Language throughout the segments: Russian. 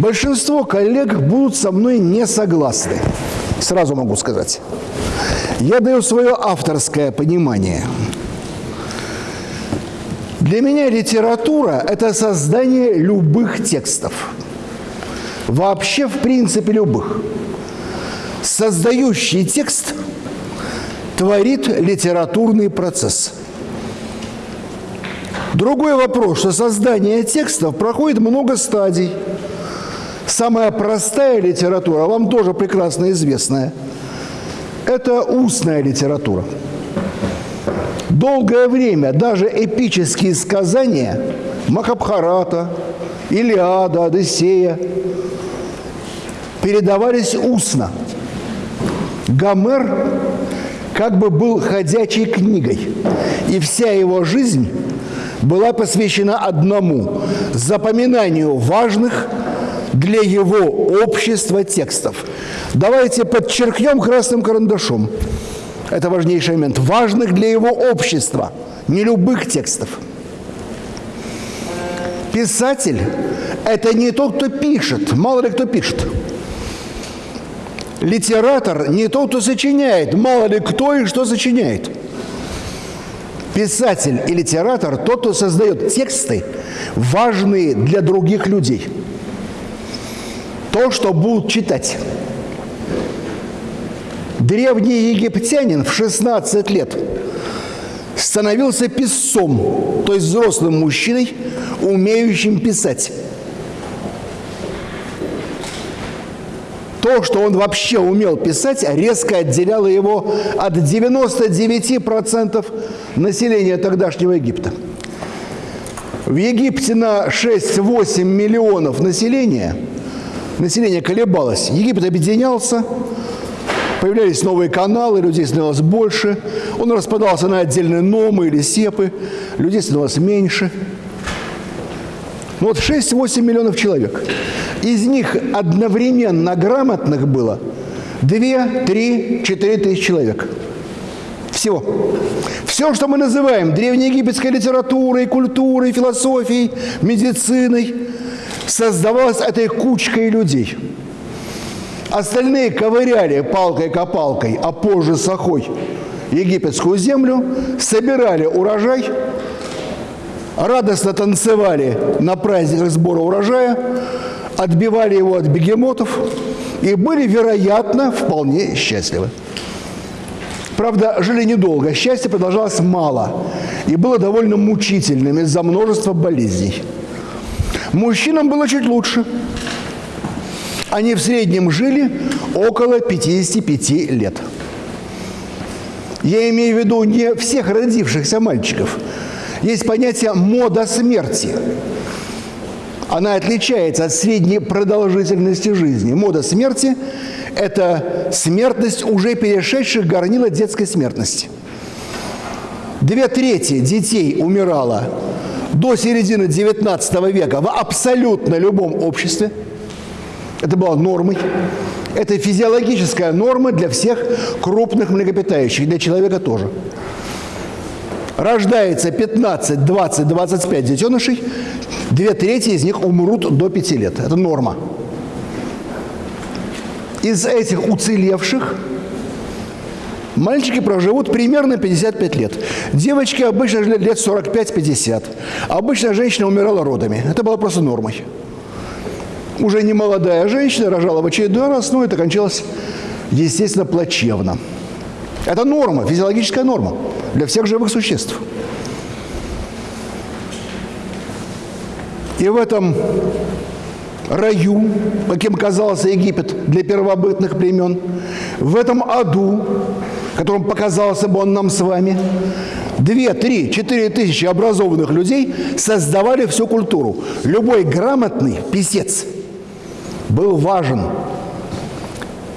Большинство коллег будут со мной не согласны. Сразу могу сказать. Я даю свое авторское понимание. Для меня литература – это создание любых текстов. Вообще, в принципе, любых. Создающий текст творит литературный процесс. Другой вопрос, что создание текстов проходит много стадий. Самая простая литература, вам тоже прекрасно известная, это устная литература. Долгое время даже эпические сказания Махабхарата, Илиада, Одиссея передавались устно. Гомер как бы был ходячей книгой, и вся его жизнь была посвящена одному – запоминанию важных для его общества текстов. Давайте подчеркнем красным карандашом. Это важнейший момент. Важных для его общества, не любых текстов. Писатель – это не тот, кто пишет, мало ли кто пишет. Литератор – не тот, кто сочиняет, мало ли кто и что сочиняет. Писатель и литератор – тот, кто создает тексты, важные для других людей. То, что будут читать. Древний египтянин в 16 лет становился писцом, то есть взрослым мужчиной, умеющим писать. То, что он вообще умел писать, резко отделяло его от 99% населения тогдашнего Египта. В Египте на 6-8 миллионов населения, население колебалось, Египет объединялся, появлялись новые каналы, людей становилось больше, он распадался на отдельные номы или сепы, людей становилось меньше. Ну вот 6-8 миллионов человек – из них одновременно грамотных было 2, 3, 4 тысячи человек. Всего. Все, что мы называем древнеегипетской литературой, культурой, философией, медициной, создавалось этой кучкой людей. Остальные ковыряли палкой-копалкой, а позже сахой египетскую землю, собирали урожай, радостно танцевали на праздниках сбора урожая, отбивали его от бегемотов и были, вероятно, вполне счастливы. Правда, жили недолго, счастье продолжалось мало и было довольно мучительным из-за множества болезней. Мужчинам было чуть лучше. Они в среднем жили около 55 лет. Я имею в виду не всех родившихся мальчиков. Есть понятие «мода смерти» она отличается от средней продолжительности жизни. Мода смерти – это смертность, уже перешедших горнила детской смертности. Две трети детей умирало до середины XIX века в абсолютно любом обществе. Это была нормой. Это физиологическая норма для всех крупных млекопитающих, для человека тоже. Рождается 15, 20, 25 детенышей, Две трети из них умрут до пяти лет. Это норма. Из этих уцелевших мальчики проживут примерно 55 лет. Девочки обычно жили лет 45-50. Обычно женщина умирала родами. Это было просто нормой. Уже не молодая женщина рожала в очередной раз, но это кончалось, естественно, плачевно. Это норма, физиологическая норма для всех живых существ. И в этом раю, каким казался Египет для первобытных племен, в этом аду, которым показался бы он нам с вами, две, три, четыре тысячи образованных людей создавали всю культуру. Любой грамотный писец был важен.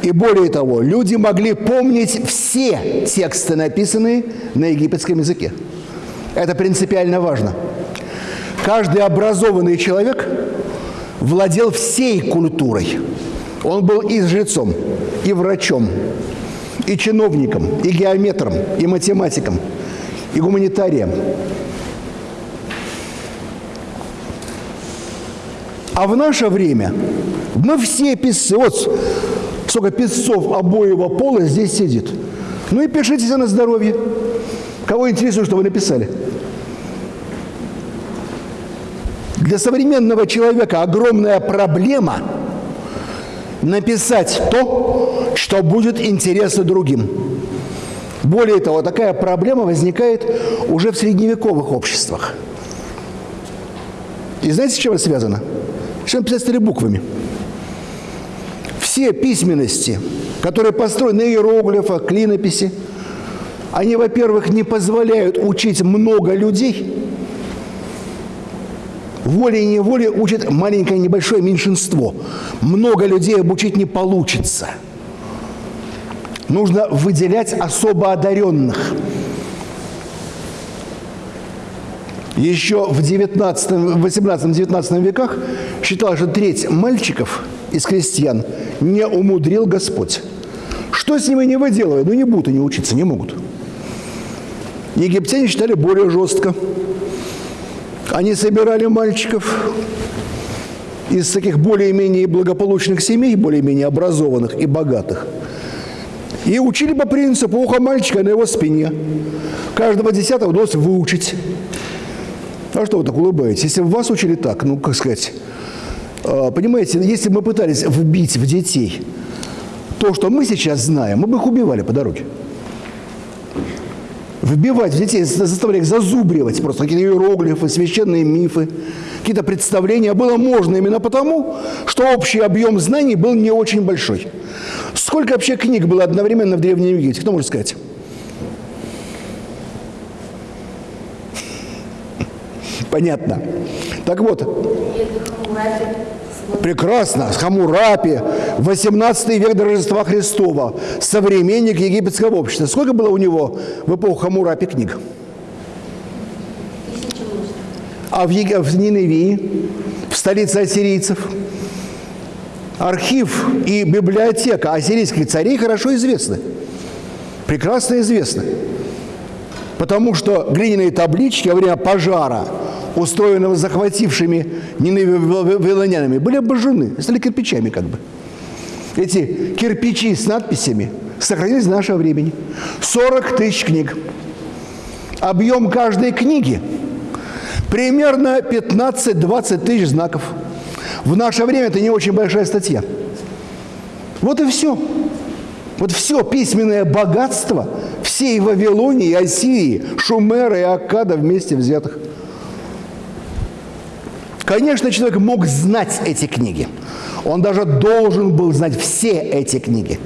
И более того, люди могли помнить все тексты, написанные на египетском языке. Это принципиально важно. Каждый образованный человек владел всей культурой. Он был и жрецом, и врачом, и чиновником, и геометром, и математиком, и гуманитарием. А в наше время мы все писцы, вот сколько писцов обоего пола здесь сидит. Ну и пишите на здоровье. Кого интересует, что вы написали? Для современного человека огромная проблема написать то, что будет интересно другим. Более того, такая проблема возникает уже в средневековых обществах. И знаете, с чем это связано? Чем писать стали буквами? Все письменности, которые построены на клинописи, они, во-первых, не позволяют учить много людей, волей-неволей учат маленькое небольшое меньшинство. Много людей обучить не получится. Нужно выделять особо одаренных. Еще в 18-19 веках считалось, что треть мальчиков из крестьян не умудрил Господь. Что с ними не выделывают? Ну, не будут они учиться, не могут. Египтяне считали более жестко. Они собирали мальчиков из таких более-менее благополучных семей, более-менее образованных и богатых. И учили по принципу уха мальчика на его спине. Каждого десятого удалось выучить. А что вы так улыбаетесь? Если бы вас учили так, ну, как сказать, а, понимаете, если бы мы пытались вбить в детей то, что мы сейчас знаем, мы бы их убивали по дороге вбивать в детей, заставлять их зазубривать просто какие-то иероглифы, священные мифы, какие-то представления было можно именно потому, что общий объем знаний был не очень большой. Сколько вообще книг было одновременно в Древнем Египте? Кто может сказать? Понятно. Так вот, Прекрасно. Хамурапи, 18 век до Рождества Христова, современник египетского общества. Сколько было у него в эпоху Хамурапи книг? А в, Ег... в Ниневии, в столице ассирийцев, архив и библиотека ассирийских царей хорошо известны. Прекрасно известны. Потому что глиняные таблички во время пожара – устроенного захватившими вавилонянами, были обожжены, стали кирпичами как бы. Эти кирпичи с надписями сохранились до нашего времени. 40 тысяч книг. Объем каждой книги примерно 15-20 тысяч знаков. В наше время это не очень большая статья. Вот и все. Вот все письменное богатство всей Вавилонии, Ассирии, Шумера и Аккада вместе взятых – Конечно, человек мог знать эти книги. Он даже должен был знать все эти книги.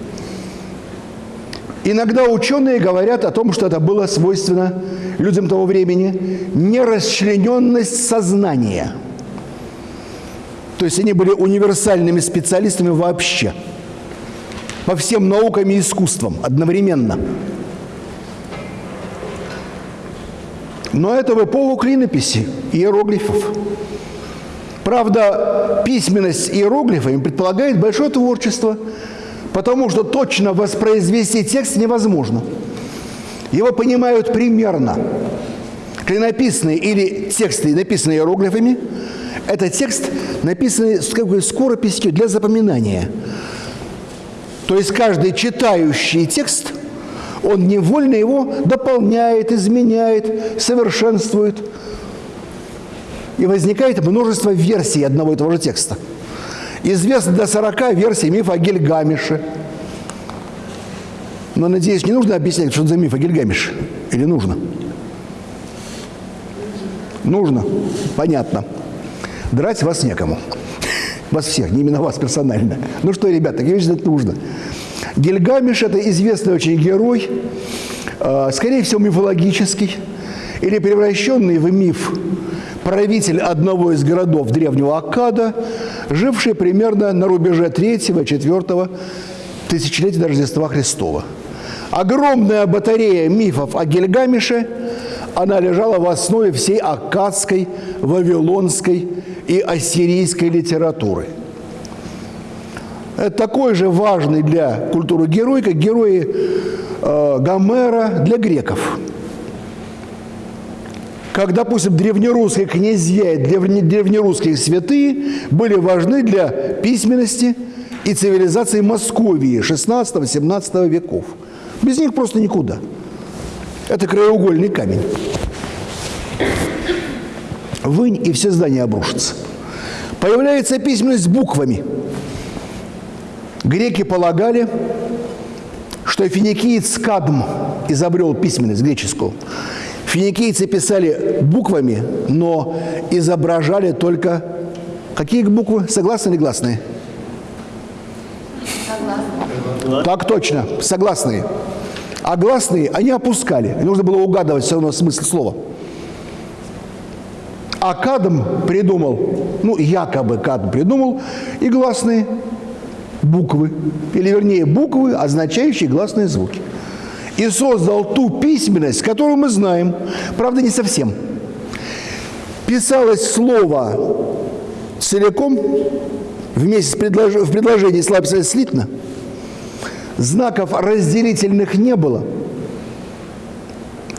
Иногда ученые говорят о том, что это было свойственно людям того времени – нерасчлененность сознания. То есть они были универсальными специалистами вообще, по всем наукам и искусствам одновременно. Но это в эпоху клинописи, иероглифов. Правда, письменность иероглифами предполагает большое творчество, потому что точно воспроизвести текст невозможно. Его понимают примерно. Клинописные или тексты, написанные иероглифами, это текст, написанный с какой скорописью для запоминания. То есть каждый читающий текст, он невольно его дополняет, изменяет, совершенствует – и возникает множество версий одного и того же текста. Известно до 40 версий мифа о Гильгамеше. Но, надеюсь, не нужно объяснять, что это за миф о Гильгамеше? Или нужно? Нужно. Понятно. Драть вас некому. Вас всех, не именно вас персонально. Ну что, ребята, такие вещи нужно. Гильгамеш – это известный очень герой, а, скорее всего, мифологический, или превращенный в миф правитель одного из городов древнего Аккада, живший примерно на рубеже 3-4 тысячелетия до Рождества Христова. Огромная батарея мифов о Гильгамеше, она лежала в основе всей аккадской, вавилонской и ассирийской литературы. Это такой же важный для культуры герой, как герои э, Гомера для греков – как, допустим, древнерусские князья и древнерусские святые были важны для письменности и цивилизации Московии 16-17 веков. Без них просто никуда. Это краеугольный камень. Вынь, и все здания обрушатся. Появляется письменность буквами. Греки полагали, что финикиец Кадм изобрел письменность греческую. Финикийцы писали буквами, но изображали только... Какие буквы? Согласны или гласные? Согласны. Так точно, согласные. А гласные они опускали. Нужно было угадывать все равно смысл слова. А Кадм придумал, ну, якобы Кадм придумал, и гласные буквы, или вернее буквы, означающие гласные звуки. И создал ту письменность, которую мы знаем, правда, не совсем. Писалось слово целиком, вместе с предлож... в предложении слова писалось слитно, знаков разделительных не было –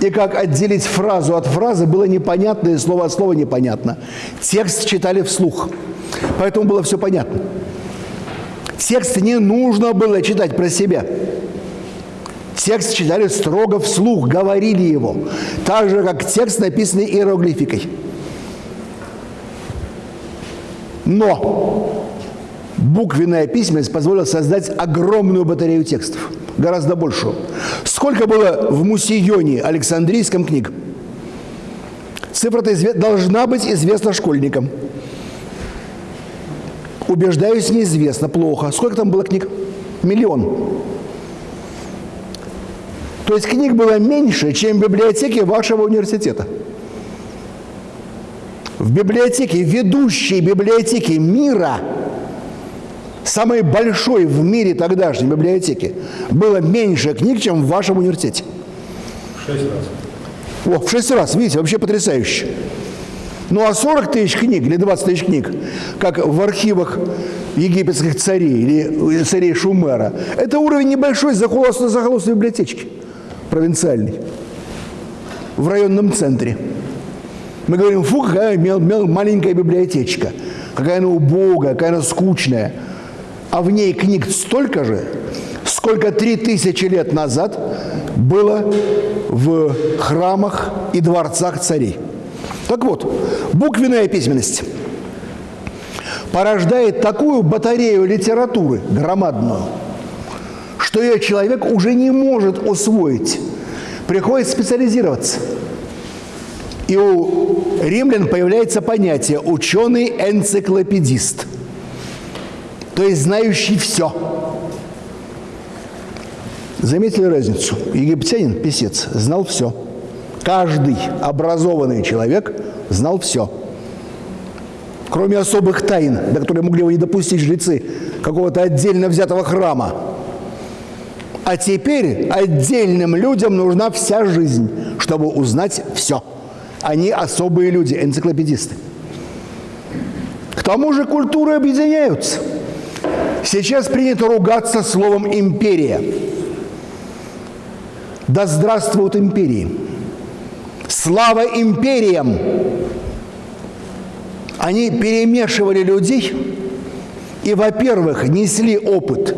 и как отделить фразу от фразы было непонятно, и слово от слова непонятно. Текст читали вслух, поэтому было все понятно. Текст не нужно было читать про себя. Текст читали строго вслух, говорили его, так же, как текст, написанный иероглификой. Но буквенная письменность позволила создать огромную батарею текстов, гораздо большую. Сколько было в Мусионе Александрийском книг? Цифра-то должна быть известна школьникам. Убеждаюсь, неизвестно, плохо. Сколько там было книг? Миллион. То есть книг было меньше, чем в библиотеке вашего университета. В библиотеке, ведущей библиотеке мира – самой большой в мире тогдашней библиотеки было меньше книг, чем в вашем университете. Шесть раз. О, в шесть раз, видите, вообще потрясающе. Ну а 40 тысяч книг или 20 тысяч книг, как в архивах египетских царей или царей Шумера, это уровень небольшой захолостной, захолостной библиотечки провинциальной в районном центре. Мы говорим, фу, какая маленькая библиотечка, какая она убогая, какая она скучная – а в ней книг столько же, сколько три тысячи лет назад было в храмах и дворцах царей. Так вот, буквенная письменность порождает такую батарею литературы громадную, что ее человек уже не может усвоить. Приходится специализироваться. И у римлян появляется понятие «ученый-энциклопедист» то есть знающий все. Заметили разницу? Египтянин, писец, знал все. Каждый образованный человек знал все. Кроме особых тайн, до которых могли его не допустить жрецы какого-то отдельно взятого храма. А теперь отдельным людям нужна вся жизнь, чтобы узнать все. Они особые люди, энциклопедисты. К тому же культуры объединяются – Сейчас принято ругаться словом «империя». Да здравствуют империи! Слава империям! Они перемешивали людей и, во-первых, несли опыт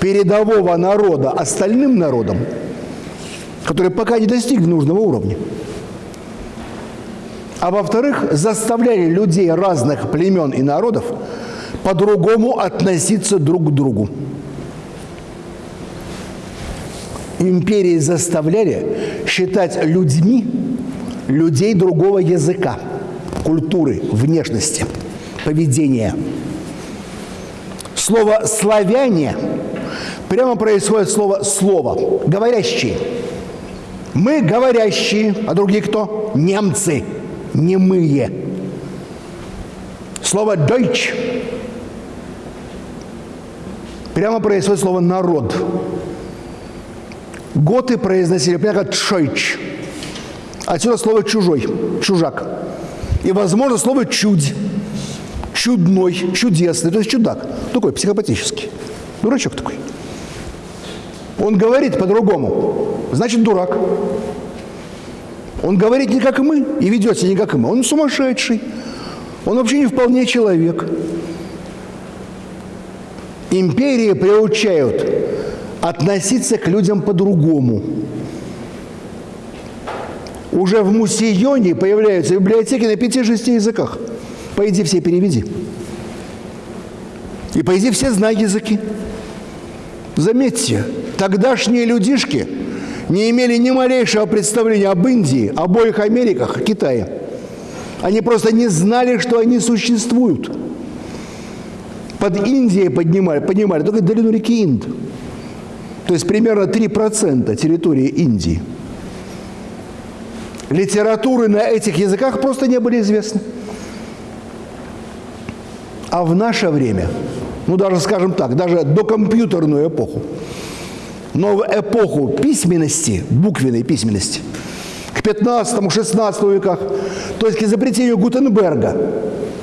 передового народа остальным народам, которые пока не достигли нужного уровня. А во-вторых, заставляли людей разных племен и народов по-другому относиться друг к другу. Империи заставляли считать людьми людей другого языка, культуры, внешности, поведения. Слово «славяне» прямо происходит слово «слово», «говорящие». Мы говорящие, а другие кто? Немцы, немые. Слово «deutsch» прямо происходит слово «народ». Готы произносили прямо как «тшойч». Отсюда слово «чужой», «чужак». И, возможно, слово «чудь», «чудной», «чудесный», то есть чудак, такой психопатический, дурачок такой. Он говорит по-другому, значит, дурак. Он говорит не как мы и ведет себя не как мы. Он сумасшедший. Он вообще не вполне человек. Империи приучают относиться к людям по-другому. Уже в Мусионе появляются библиотеки на пяти-шести языках. Пойди все переведи. И пойди все знай языки. Заметьте, тогдашние людишки не имели ни малейшего представления об Индии, обоих Америках, Китае. Они просто не знали, что они существуют. Под Индией поднимали, понимали только долину реки Инд. То есть примерно 3% территории Индии. Литературы на этих языках просто не были известны. А в наше время, ну даже, скажем так, даже до компьютерную эпоху, но эпоху письменности, буквенной письменности, к 15-16 веках, то есть к изобретению Гутенберга,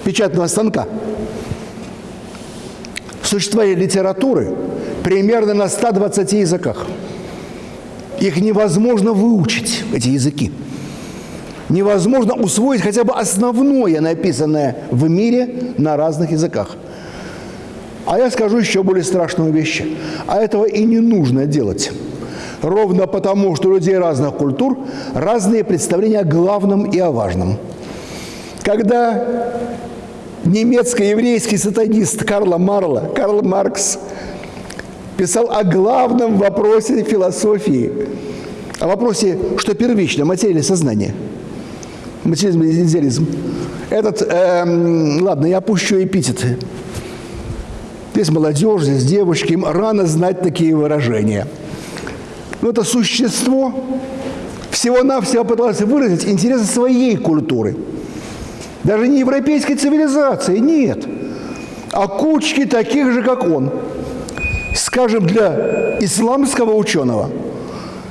печатного станка, существовали литературы примерно на 120 языках. Их невозможно выучить, эти языки. Невозможно усвоить хотя бы основное, написанное в мире на разных языках. А я скажу еще более страшную вещь. А этого и не нужно делать. Ровно потому, что у людей разных культур разные представления о главном и о важном. Когда немецко-еврейский сатанист Карла Марла, Карл Маркс, писал о главном вопросе философии, о вопросе, что первично, материальное сознание, материализм, идеализм. Этот, эм, ладно, я опущу эпитеты. Здесь молодежь, здесь девочки, им рано знать такие выражения. Но это существо всего-навсего пыталось выразить интересы своей культуры – даже не европейской цивилизации, нет. А кучки таких же, как он. Скажем, для исламского ученого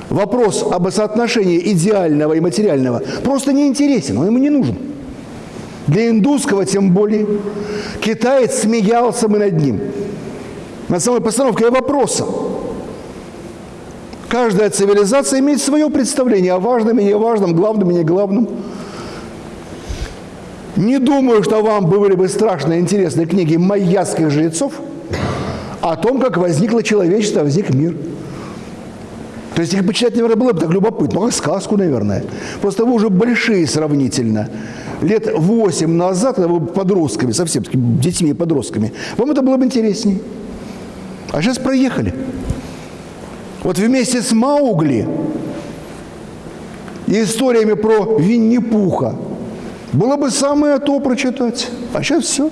вопрос об соотношении идеального и материального просто не интересен, он ему не нужен. Для индусского тем более. Китаец смеялся мы над ним. Над самой постановкой вопроса. Каждая цивилизация имеет свое представление о важном и неважном, главном и неглавном. Не думаю, что вам были бы страшно интересные книги майяских жрецов о том, как возникло человечество, возник мир. То есть их почитать, наверное, было бы так любопытно. Как сказку, наверное. Просто вы уже большие сравнительно. Лет восемь назад, когда вы подростками, совсем такими детьми и подростками, вам это было бы интереснее. А сейчас проехали. Вот вместе с Маугли и историями про Винни-Пуха – было бы самое то прочитать. А сейчас все.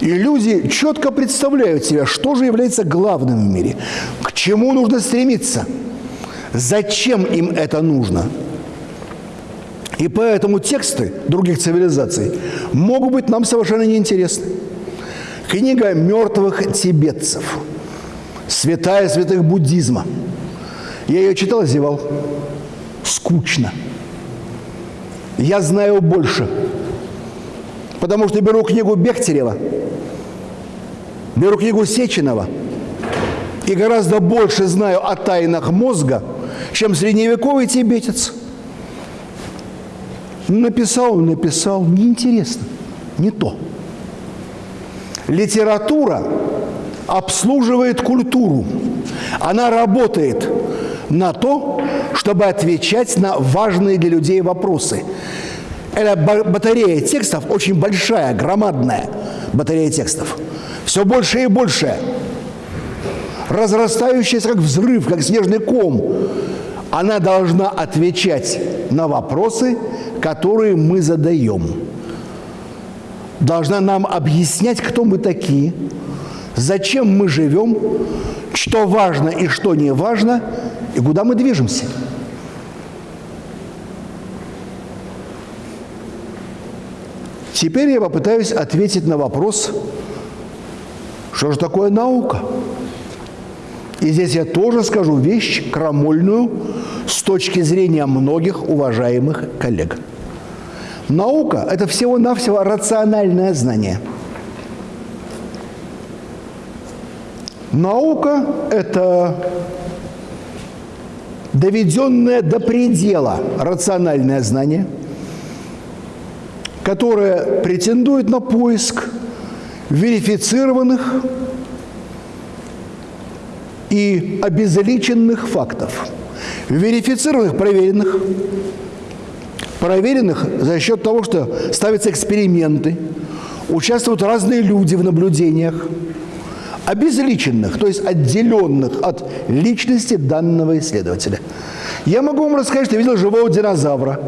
И люди четко представляют себе, что же является главным в мире, к чему нужно стремиться, зачем им это нужно. И поэтому тексты других цивилизаций могут быть нам совершенно неинтересны. Книга мертвых тибетцев, святая святых буддизма. Я ее читал, зевал. Скучно я знаю больше. Потому что беру книгу Бехтерева, беру книгу Сеченова и гораздо больше знаю о тайнах мозга, чем средневековый тибетец. Написал, написал, неинтересно, не то. Литература обслуживает культуру. Она работает на то, чтобы отвечать на важные для людей вопросы. Эта батарея текстов очень большая, громадная батарея текстов. Все больше и больше. Разрастающаяся как взрыв, как снежный ком. Она должна отвечать на вопросы, которые мы задаем. Должна нам объяснять, кто мы такие, зачем мы живем, что важно и что не важно, и куда мы движемся. Теперь я попытаюсь ответить на вопрос, что же такое наука? И здесь я тоже скажу вещь крамольную с точки зрения многих уважаемых коллег. Наука – это всего-навсего рациональное знание. Наука – это доведенное до предела рациональное знание, которое претендует на поиск верифицированных и обезличенных фактов. Верифицированных, проверенных, проверенных за счет того, что ставятся эксперименты, участвуют разные люди в наблюдениях, обезличенных, то есть отделенных от личности данного исследователя. Я могу вам рассказать, что я видел живого динозавра.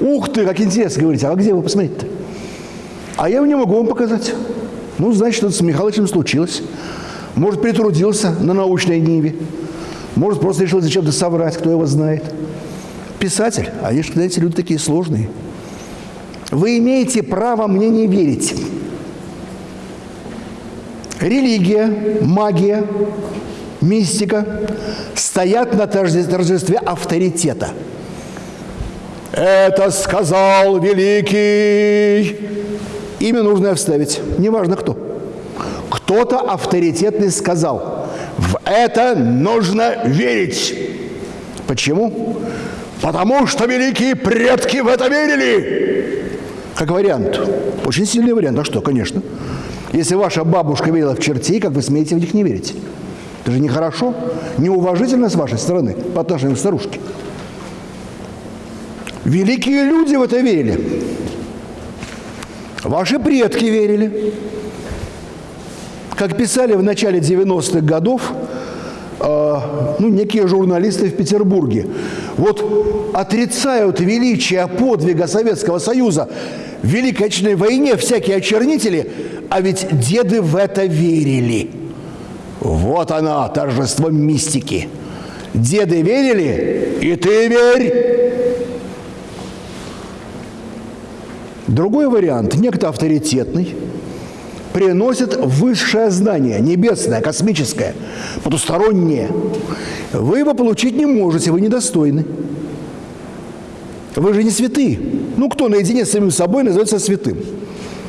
Ух ты, как интересно, говорите, а где вы посмотрите-то? А я не могу вам показать. Ну, значит, что-то с Михалычем случилось. Может, притрудился на научной ниве. Может, просто решил зачем-то соврать, кто его знает. Писатель, а они же, знаете, люди такие сложные. Вы имеете право мне не верить. Религия, магия, мистика стоят на торжестве авторитета. Это сказал великий. Имя нужно вставить, неважно кто. Кто-то авторитетный сказал, в это нужно верить. Почему? Потому что великие предки в это верили. Как вариант. Очень сильный вариант. А что, конечно. Если ваша бабушка верила в чертей, как вы смеете в них не верить? Это же нехорошо, неуважительно с вашей стороны по отношению к старушке. Великие люди в это верили. Ваши предки верили. Как писали в начале 90-х годов, э, ну, некие журналисты в Петербурге, вот отрицают величие подвига Советского Союза в Великой Отечественной войне всякие очернители, а ведь деды в это верили. Вот она, торжество мистики. Деды верили, и ты верь. Другой вариант, некто авторитетный, приносит высшее знание, небесное, космическое, потустороннее. Вы его получить не можете, вы недостойны. Вы же не святые. Ну, кто наедине с самим собой называется святым?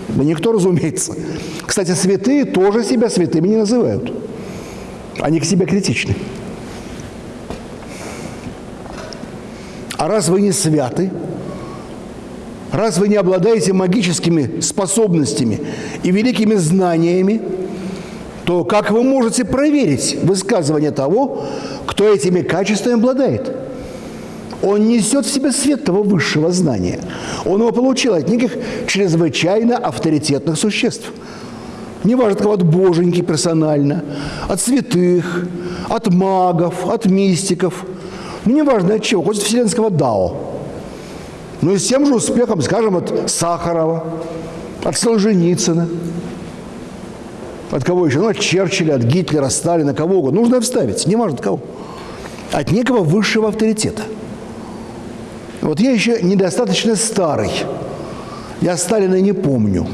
Да никто, разумеется. Кстати, святые тоже себя святыми не называют. Они к себе критичны. А раз вы не святы, раз вы не обладаете магическими способностями и великими знаниями, то как вы можете проверить высказывание того, кто этими качествами обладает? Он несет в себе свет того высшего знания. Он его получил от неких чрезвычайно авторитетных существ. Неважно, от кого, от боженьки персонально, от святых, от магов, от мистиков. Ну, неважно от чего, хоть от вселенского Дао. Ну и с тем же успехом, скажем, от Сахарова, от Солженицына, от кого еще? Ну, от Черчилля, от Гитлера, Сталина, кого угодно. Нужно вставить, неважно от кого. От некого высшего авторитета – вот я еще недостаточно старый. Я Сталина не помню.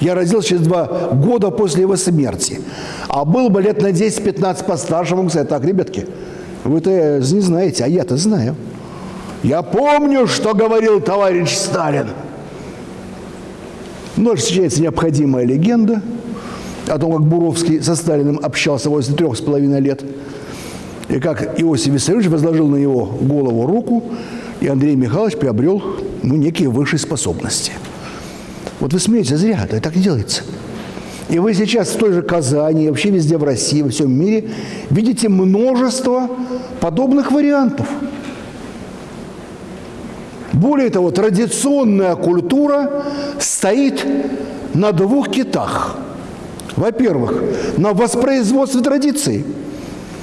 Я родился через два года после его смерти. А был бы лет на 10-15 постарше, могу сказать, так, ребятки, вы-то не знаете, а я-то знаю. Я помню, что говорил товарищ Сталин. Но встречается необходимая легенда о том, как Буровский со Сталиным общался возле трех с половиной лет. И как Иосиф Виссарионович возложил на его голову руку, и Андрей Михайлович приобрел ну, некие высшие способности. Вот вы смеетесь, зря, это так не делается. И вы сейчас в той же Казани, вообще везде в России, во всем мире видите множество подобных вариантов. Более того, традиционная культура стоит на двух китах. Во-первых, на воспроизводстве традиций.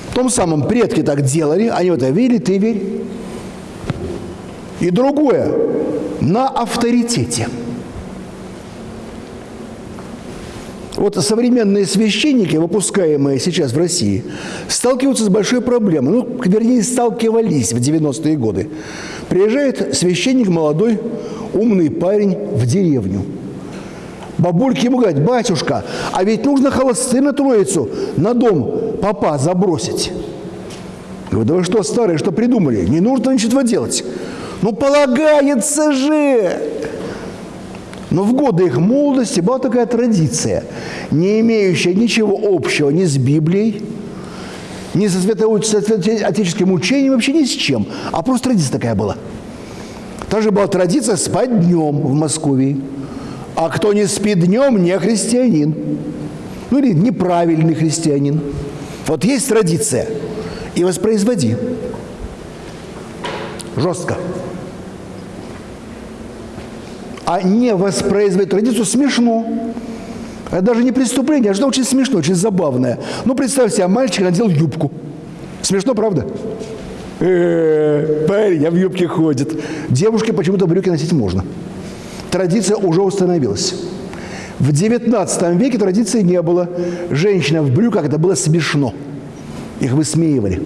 В том самом предки так делали, они в это верили, ты верь. И другое – на авторитете. Вот современные священники, выпускаемые сейчас в России, сталкиваются с большой проблемой. Ну, вернее, сталкивались в 90-е годы. Приезжает священник молодой, умный парень в деревню. Бабульки ему говорят, батюшка, а ведь нужно холосты на троицу на дом папа забросить. Говорю, да вы что, старые, что придумали? Не нужно ничего делать. Ну, полагается же! Но в годы их молодости была такая традиция, не имеющая ничего общего ни с Библией, ни со святоотеческим учением, вообще ни с чем. А просто традиция такая была. Также была традиция спать днем в Москве. А кто не спит днем, не христианин. Ну или неправильный христианин. Вот есть традиция. И воспроизводи. Жестко. А не воспроизводить традицию смешно. Это даже не преступление, а что очень смешно, очень забавное. Ну, представь себе, мальчик надел юбку. Смешно, правда? Э-э, парень, а в юбке ходит. Девушке почему-то брюки носить можно. Традиция уже установилась. В XIX веке традиции не было. Женщина в брюках, это было смешно. Их высмеивали.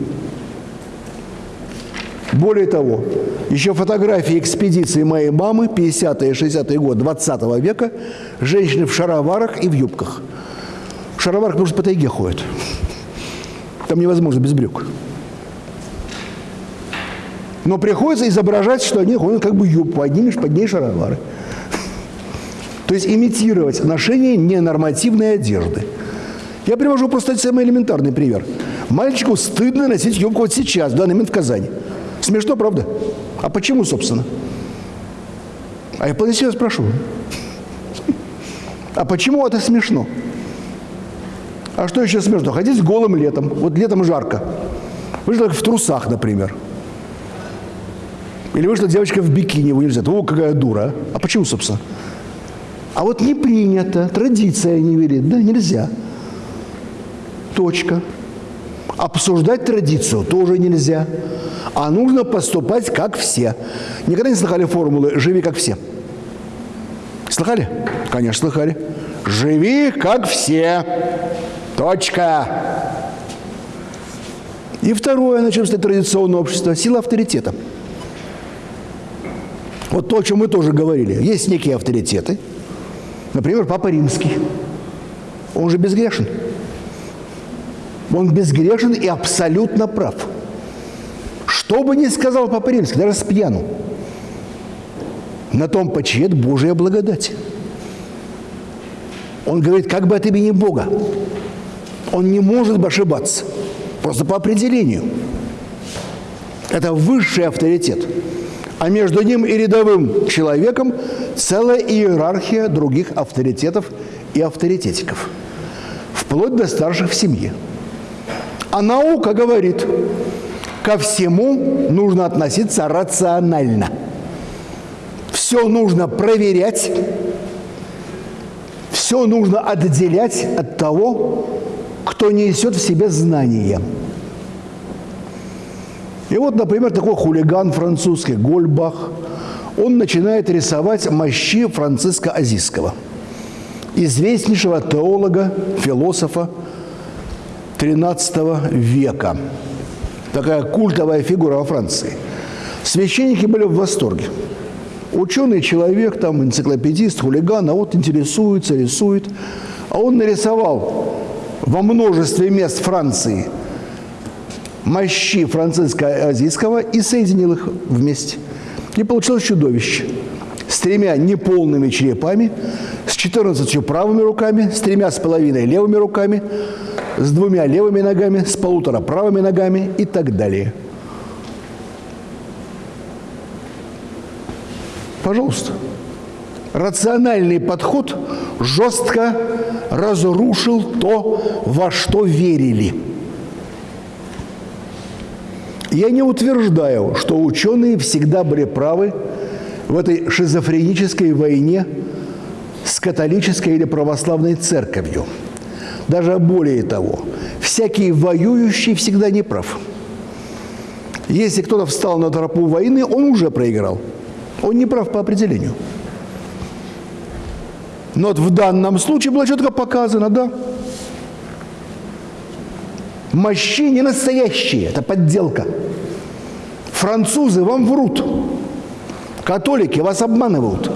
Более того, еще фотографии экспедиции моей мамы, 50-е, 60-е годы 20 -го века, женщины в шароварах и в юбках. В шароварах, потому по тайге ходят. Там невозможно без брюк. Но приходится изображать, что они ходят как бы юбку, одни под ней шаровары. То есть имитировать ношение ненормативной одежды. Я привожу просто самый элементарный пример. Мальчику стыдно носить юбку вот сейчас, в данный момент в Казани. Смешно, правда? А почему, собственно? А я вполне себя спрошу. А почему это смешно? А что еще смешно? Ходить голым летом. Вот летом жарко. Вышла в трусах, например. Или вышла девочка в бикини в университет. О, какая дура. А почему, собственно? А вот не принято, традиция не велит. Да, нельзя. Точка. Обсуждать традицию тоже нельзя а нужно поступать как все. Никогда не слыхали формулы «живи как все»? Слыхали? Конечно, слыхали. «Живи как все». Точка. И второе, на чем стоит традиционное общество – сила авторитета. Вот то, о чем мы тоже говорили. Есть некие авторитеты. Например, Папа Римский. Он же безгрешен. Он безгрешен и абсолютно прав. Что бы ни сказал Папа Римский, даже с пьяну, на том почиет Божья благодать. Он говорит, как бы от имени Бога. Он не может бы ошибаться. Просто по определению. Это высший авторитет. А между ним и рядовым человеком целая иерархия других авторитетов и авторитетиков. Вплоть до старших в семье. А наука говорит, ко всему нужно относиться рационально. Все нужно проверять, все нужно отделять от того, кто несет в себе знания. И вот, например, такой хулиган французский, Гольбах, он начинает рисовать мощи Франциска Азийского, известнейшего теолога, философа XIII века такая культовая фигура во Франции. Священники были в восторге. Ученый человек, там, энциклопедист, хулиган, а вот интересуется, рисует. А он нарисовал во множестве мест Франции мощи Франциска Азийского и соединил их вместе. И получилось чудовище с тремя неполными черепами, с 14 правыми руками, с тремя с половиной левыми руками – с двумя левыми ногами, с полутора правыми ногами и так далее. Пожалуйста. Рациональный подход жестко разрушил то, во что верили. Я не утверждаю, что ученые всегда были правы в этой шизофренической войне с католической или православной церковью – даже более того, всякий воюющий всегда не прав. Если кто-то встал на тропу войны, он уже проиграл. Он не прав по определению. Но вот в данном случае было четко показано, да. Мощи не настоящие, это подделка. Французы вам врут. Католики вас обманывают.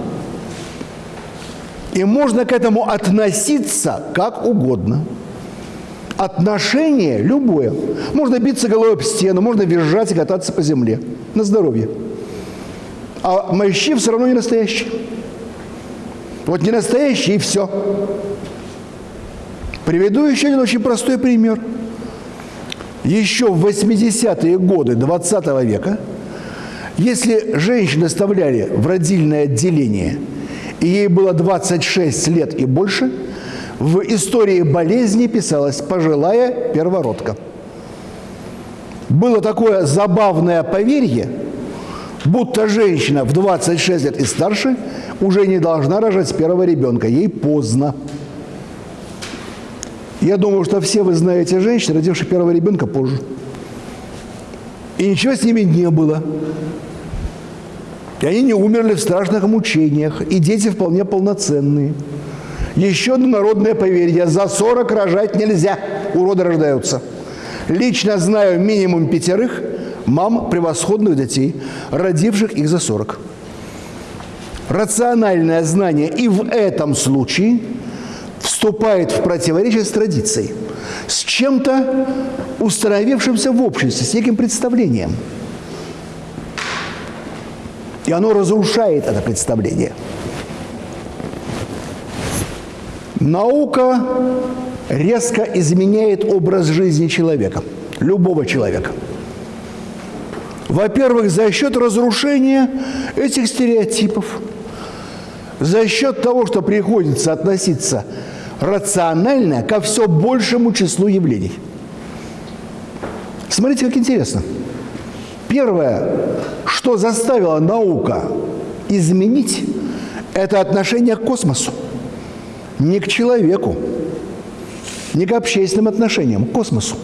И можно к этому относиться как угодно. Отношение любое. Можно биться головой об стену, можно визжать и кататься по земле. На здоровье. А мощи все равно не настоящие. Вот не настоящие и все. Приведу еще один очень простой пример. еще в 80-е годы 20 века, если женщины оставляли в родильное отделение, ей было 26 лет и больше, в истории болезни писалась «пожилая первородка». Было такое забавное поверье, будто женщина в 26 лет и старше уже не должна рожать первого ребенка, ей поздно. Я думаю, что все вы знаете женщин, родивших первого ребенка позже. И ничего с ними не было. И они не умерли в страшных мучениях, и дети вполне полноценные. Еще одно народное поверье. За 40 рожать нельзя. Уроды рождаются. Лично знаю минимум пятерых мам превосходных детей, родивших их за 40. Рациональное знание и в этом случае вступает в противоречие с традицией, с чем-то установившимся в обществе, с неким представлением. Оно разрушает это представление. Наука резко изменяет образ жизни человека, любого человека. Во-первых, за счет разрушения этих стереотипов, за счет того, что приходится относиться рационально ко все большему числу явлений. Смотрите, как интересно. Первое, что заставило наука изменить, это отношение к космосу. Не к человеку, не к общественным отношениям, к космосу.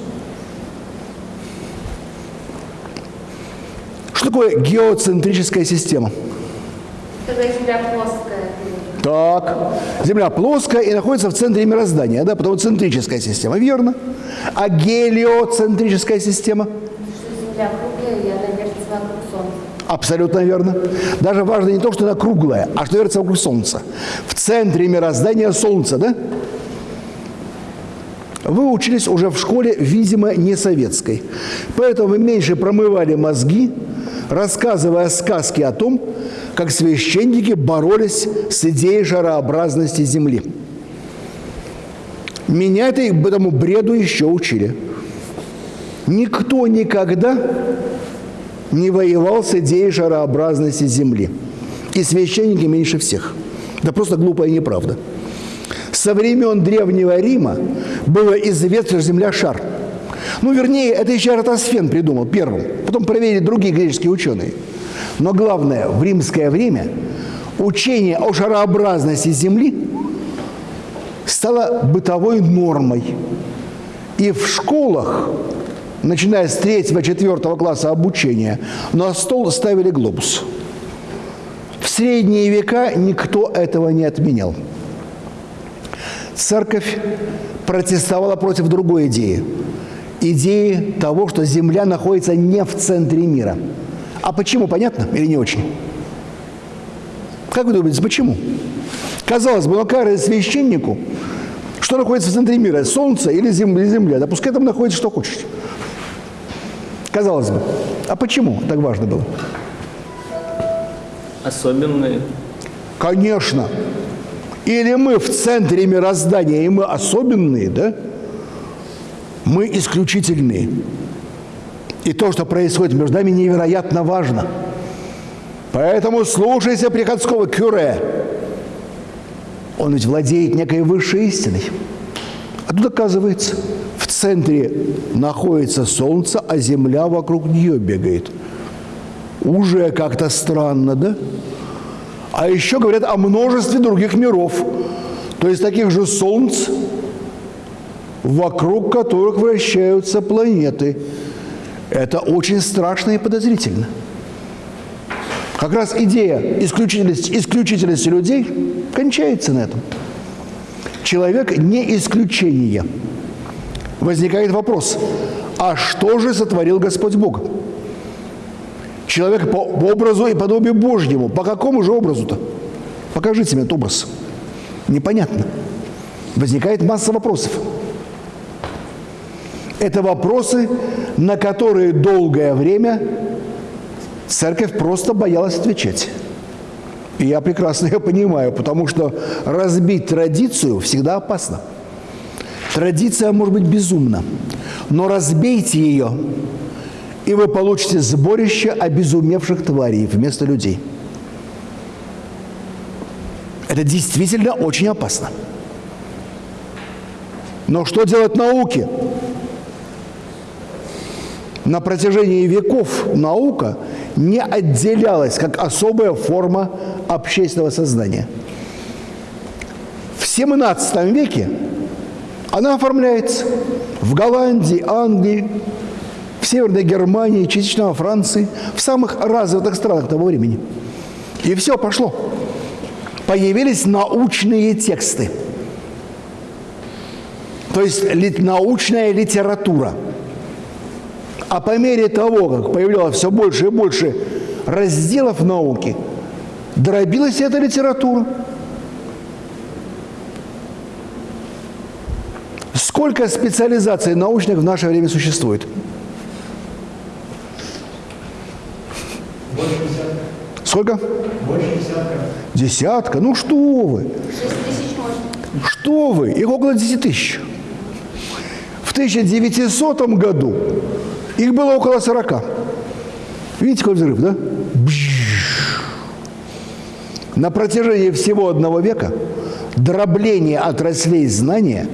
Что такое геоцентрическая система? Когда Земля плоская. Так, Земля плоская и находится в центре мироздания, да, потому центрическая система, верно? А гелиоцентрическая система? Что Земля круглая, и она вертится вокруг Солнца. Абсолютно верно. Даже важно не то, что она круглая, а что вертится вокруг Солнца. В центре мироздания Солнца, да? Вы учились уже в школе, видимо, не советской. Поэтому вы меньше промывали мозги, рассказывая сказки о том, как священники боролись с идеей жарообразности Земли. Меня это этому бреду еще учили. Никто никогда не воевал с идеей жарообразности Земли. И священники меньше всех. Да просто глупая неправда. Со времен Древнего Рима было известно, что Земля – шар. Ну, вернее, это еще Эратосфен придумал первым. Потом проверили другие греческие ученые – но главное, в римское время учение о шарообразности Земли стало бытовой нормой. И в школах, начиная с 3-4 класса обучения, на стол ставили глобус. В средние века никто этого не отменял. Церковь протестовала против другой идеи. Идеи того, что Земля находится не в центре мира – а почему, понятно или не очень? Как вы думаете, почему? Казалось бы, какая священнику, что находится в центре мира, солнце или земля? Да пускай там находится, что хочешь. Казалось бы. А почему так важно было? Особенные. Конечно. Или мы в центре мироздания, и мы особенные, да? Мы исключительные. И то, что происходит между нами, невероятно важно. Поэтому слушайся приходского кюре. Он ведь владеет некой высшей истиной. А тут оказывается, центре находится Солнце, а Земля вокруг нее бегает. Уже как-то странно, да? А еще говорят о множестве других миров, то есть таких же Солнц, вокруг которых вращаются планеты – это очень страшно и подозрительно. Как раз идея исключительности, исключительности людей кончается на этом. Человек не исключение. Возникает вопрос, а что же сотворил Господь Бог? Человек по образу и подобию Божьему. По какому же образу-то? Покажите мне этот образ. Непонятно. Возникает масса вопросов. Это вопросы, на которые долгое время церковь просто боялась отвечать. И я прекрасно ее понимаю, потому что разбить традицию всегда опасно. Традиция может быть безумна. Но разбейте ее, и вы получите сборище обезумевших тварей вместо людей. Это действительно очень опасно. Но что делать науке? На протяжении веков наука не отделялась как особая форма общественного сознания. В XVII веке она оформляется в Голландии, Англии, в Северной Германии, частично во Франции, в самых развитых странах того времени. И все пошло. Появились научные тексты. То есть научная литература. А по мере того, как появлялось все больше и больше разделов науки, дробилась эта литература. Сколько специализаций научных в наше время существует? Больше десятка. Сколько? Больше десятка. Десятка? Ну что вы? 6 тысяч можно. Что вы? Их около 10 тысяч. В 1900 году их было около 40. Видите, какой взрыв, да? Бжж. На протяжении всего одного века дробление отраслей знания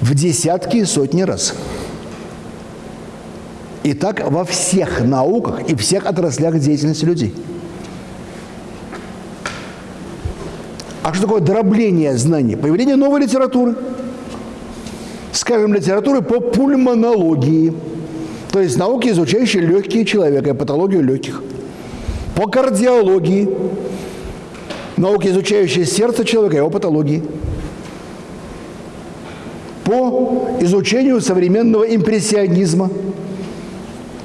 в десятки и сотни раз. И так во всех науках и всех отраслях деятельности людей. А что такое дробление знаний? Появление новой литературы. Скажем, литературы по пульмонологии. То есть науки, изучающие легкие человека и патологию легких. По кардиологии. Науки, изучающие сердце человека и его патологии. По изучению современного импрессионизма.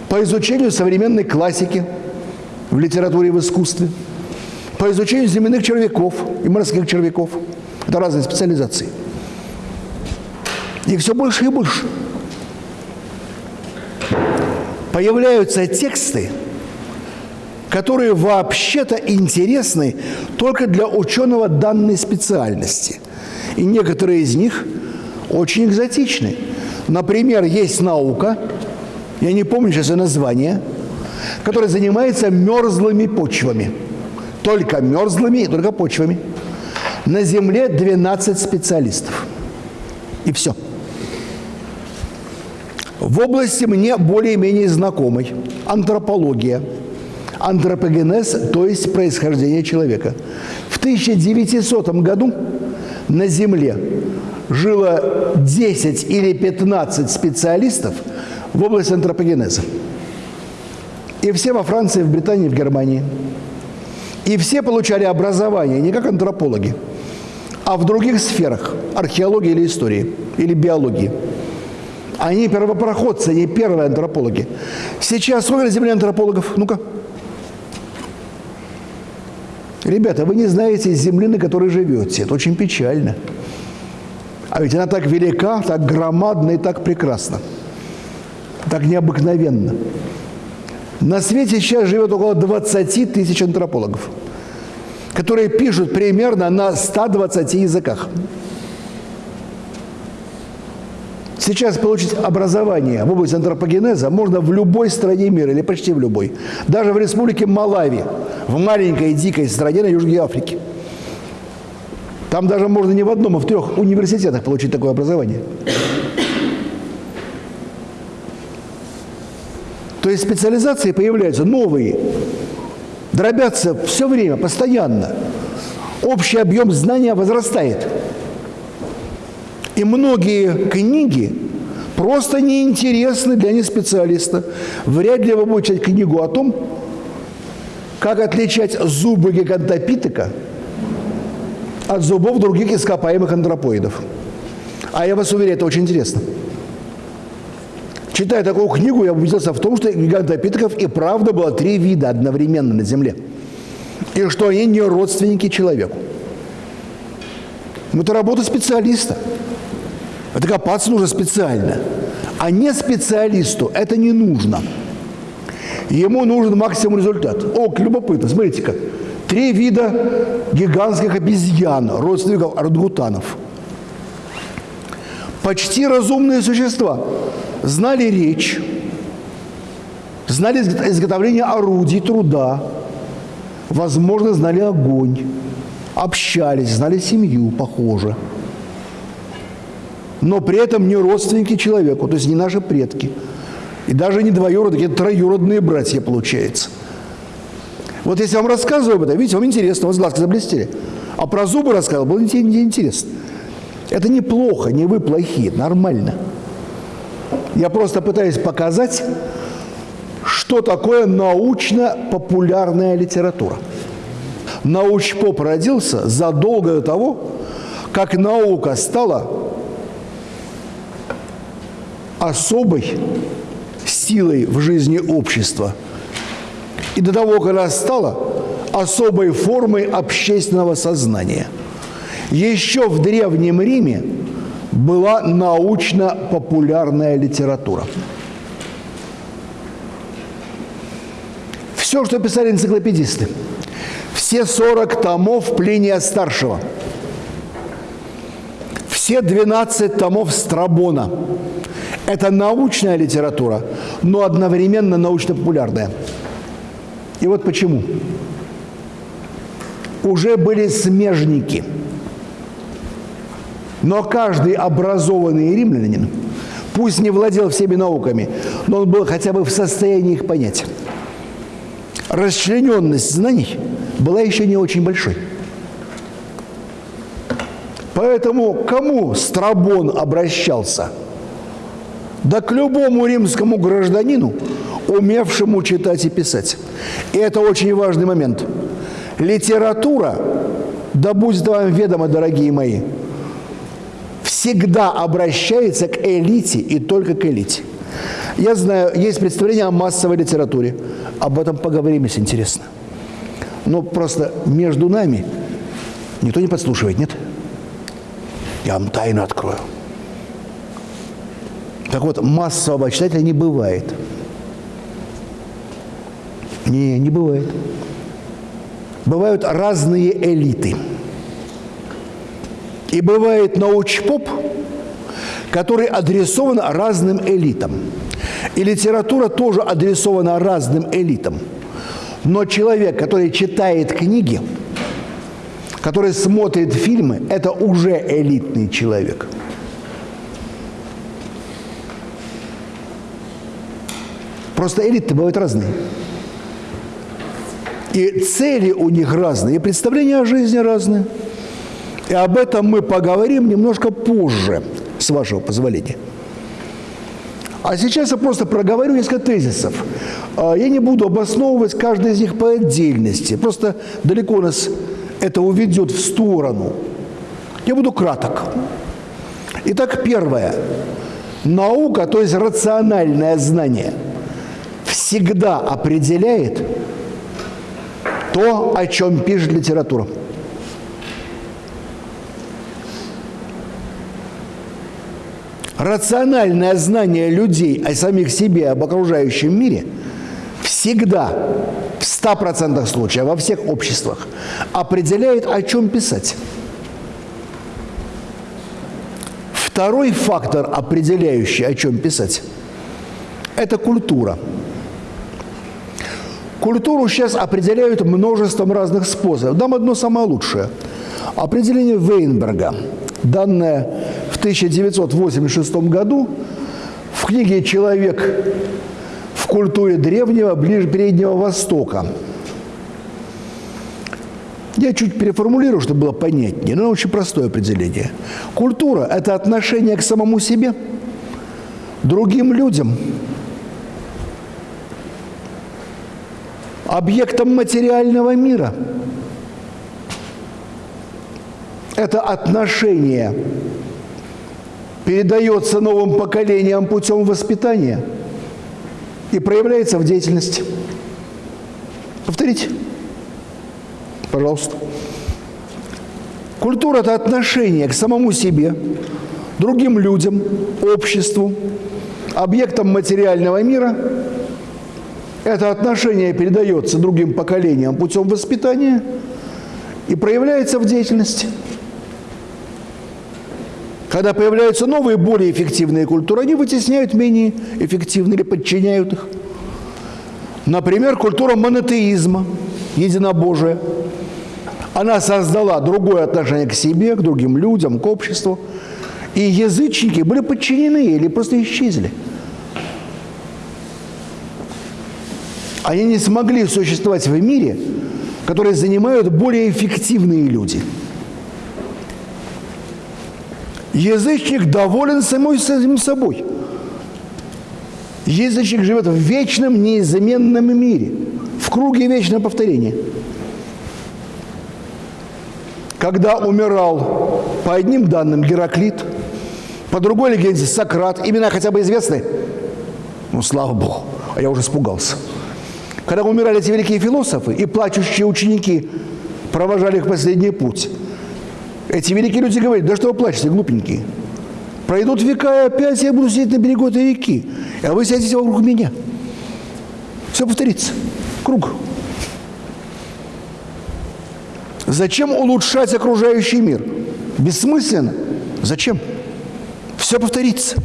По изучению современной классики в литературе и в искусстве по изучению земляных червяков и морских червяков. Это разные специализации. И все больше и больше. Появляются тексты, которые вообще-то интересны только для ученого данной специальности. И некоторые из них очень экзотичны. Например, есть наука, я не помню сейчас ее название, которая занимается мерзлыми почвами – только мерзлыми и только почвами. На Земле 12 специалистов. И все. В области мне более-менее знакомой антропология, антропогенез, то есть происхождение человека. В 1900 году на Земле жило 10 или 15 специалистов в области антропогенеза. И все во Франции, в Британии, в Германии – и все получали образование не как антропологи, а в других сферах – археологии или истории, или биологии. Они первопроходцы, они первые антропологи. Сейчас сколько на Земле антропологов? Ну-ка. Ребята, вы не знаете земли, на которой живете. Это очень печально. А ведь она так велика, так громадна и так прекрасна. Так необыкновенно. На свете сейчас живет около 20 тысяч антропологов, которые пишут примерно на 120 языках. Сейчас получить образование в области антропогенеза можно в любой стране мира, или почти в любой. Даже в республике Малави, в маленькой дикой стране на Южной Африке. Там даже можно не в одном, а в трех университетах получить такое образование. То есть специализации появляются новые, дробятся все время, постоянно. Общий объем знания возрастает. И многие книги просто неинтересны для неспециалиста. Вряд ли вы будете читать книгу о том, как отличать зубы гигантопитека от зубов других ископаемых антропоидов. А я вас уверяю, это очень интересно. Читая такую книгу, я убедился в том, что гигантопитеков и правда было три вида одновременно на Земле. И что они не родственники человеку. Это работа специалиста. Это копаться нужно специально. А не специалисту это не нужно. Ему нужен максимум результат. О, любопытно, смотрите-ка. Три вида гигантских обезьян, родственников орангутанов. Почти разумные существа знали речь, знали изготовление орудий труда, возможно, знали огонь, общались, знали семью, похоже. Но при этом не родственники человеку, то есть не наши предки. И даже не двоюродные, это троюродные братья, получается. Вот если я вам рассказываю об этом, видите, вам интересно, у вас глазки заблестели. А про зубы рассказывал, было интересно. Это неплохо, не вы плохие, нормально. Я просто пытаюсь показать, что такое научно-популярная литература. Научпоп родился задолго до того, как наука стала особой силой в жизни общества и до того, как она стала особой формой общественного сознания. Еще в Древнем Риме была научно-популярная литература. Все, что писали энциклопедисты, все 40 томов Плиния Старшего, все 12 томов Страбона – это научная литература, но одновременно научно-популярная. И вот почему. Уже были смежники – но каждый образованный римлянин, пусть не владел всеми науками, но он был хотя бы в состоянии их понять. Расчлененность знаний была еще не очень большой. Поэтому кому Страбон обращался? Да к любому римскому гражданину, умевшему читать и писать. И это очень важный момент. Литература, да будет вам ведомо, дорогие мои, всегда обращается к элите и только к элите. Я знаю, есть представление о массовой литературе. Об этом поговорим, если интересно. Но просто между нами никто не подслушивает, нет? Я вам тайну открою. Так вот, массового читателя не бывает. Не, не бывает. Бывают разные элиты – и бывает научпоп, который адресован разным элитам. И литература тоже адресована разным элитам. Но человек, который читает книги, который смотрит фильмы, это уже элитный человек. Просто элиты бывают разные. И цели у них разные, и представления о жизни разные. И об этом мы поговорим немножко позже, с вашего позволения. А сейчас я просто проговорю несколько тезисов. А, я не буду обосновывать каждый из них по отдельности. Просто далеко нас это уведет в сторону. Я буду краток. Итак, первое. Наука, то есть рациональное знание, всегда определяет то, о чем пишет литература. рациональное знание людей о самих себе, об окружающем мире всегда, в 100% случаев, во всех обществах, определяет, о чем писать. Второй фактор, определяющий, о чем писать, это культура. Культуру сейчас определяют множеством разных способов. Дам одно самое лучшее. Определение Вейнберга, данное 1986 году в книге «Человек в культуре древнего ближе Переднего Востока». Я чуть переформулирую, чтобы было понятнее, но очень простое определение. Культура – это отношение к самому себе, другим людям, объектам материального мира. Это отношение передается новым поколениям путем воспитания и проявляется в деятельности. Повторите. Пожалуйста. Культура – это отношение к самому себе, другим людям, обществу, объектам материального мира. Это отношение передается другим поколениям путем воспитания и проявляется в деятельности – Когда появляются новые, более эффективные культуры, они вытесняют менее эффективные или подчиняют их. Например, культура монотеизма, единобожия. Она создала другое отношение к себе, к другим людям, к обществу. И язычники были подчинены или просто исчезли. Они не смогли существовать в мире, который занимают более эффективные люди. Язычник доволен самой самим собой. Язычник живет в вечном, неизменном мире, в круге вечного повторения. Когда умирал по одним данным Гераклит, по другой легенде Сократ, имена хотя бы известны? Ну, слава Богу, а я уже испугался. Когда умирали эти великие философы, и плачущие ученики провожали их последний путь, эти великие люди говорят, да что вы плачете, глупенькие? Пройдут века, и опять я буду сидеть на берегу этой реки, а вы сядете вокруг меня. Все повторится. Круг. Зачем улучшать окружающий мир? Бессмысленно. Зачем? Все повторится.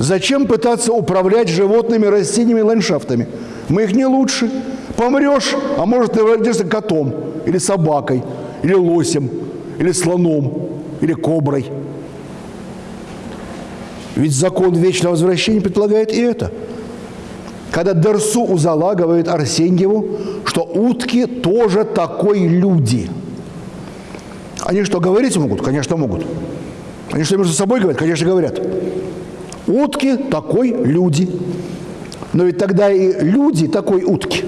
Зачем пытаться управлять животными, растениями, ландшафтами? Мы их не лучше. Помрешь, а может ты родишься котом, или собакой, или лосем, или слоном, или коброй. Ведь закон вечного возвращения предполагает и это. Когда Дерсу Узала говорит Арсеньеву, что утки тоже такой люди. Они что, говорить могут? Конечно, могут. Они что, между собой говорят? Конечно, говорят. Утки такой люди. Но ведь тогда и люди такой утки.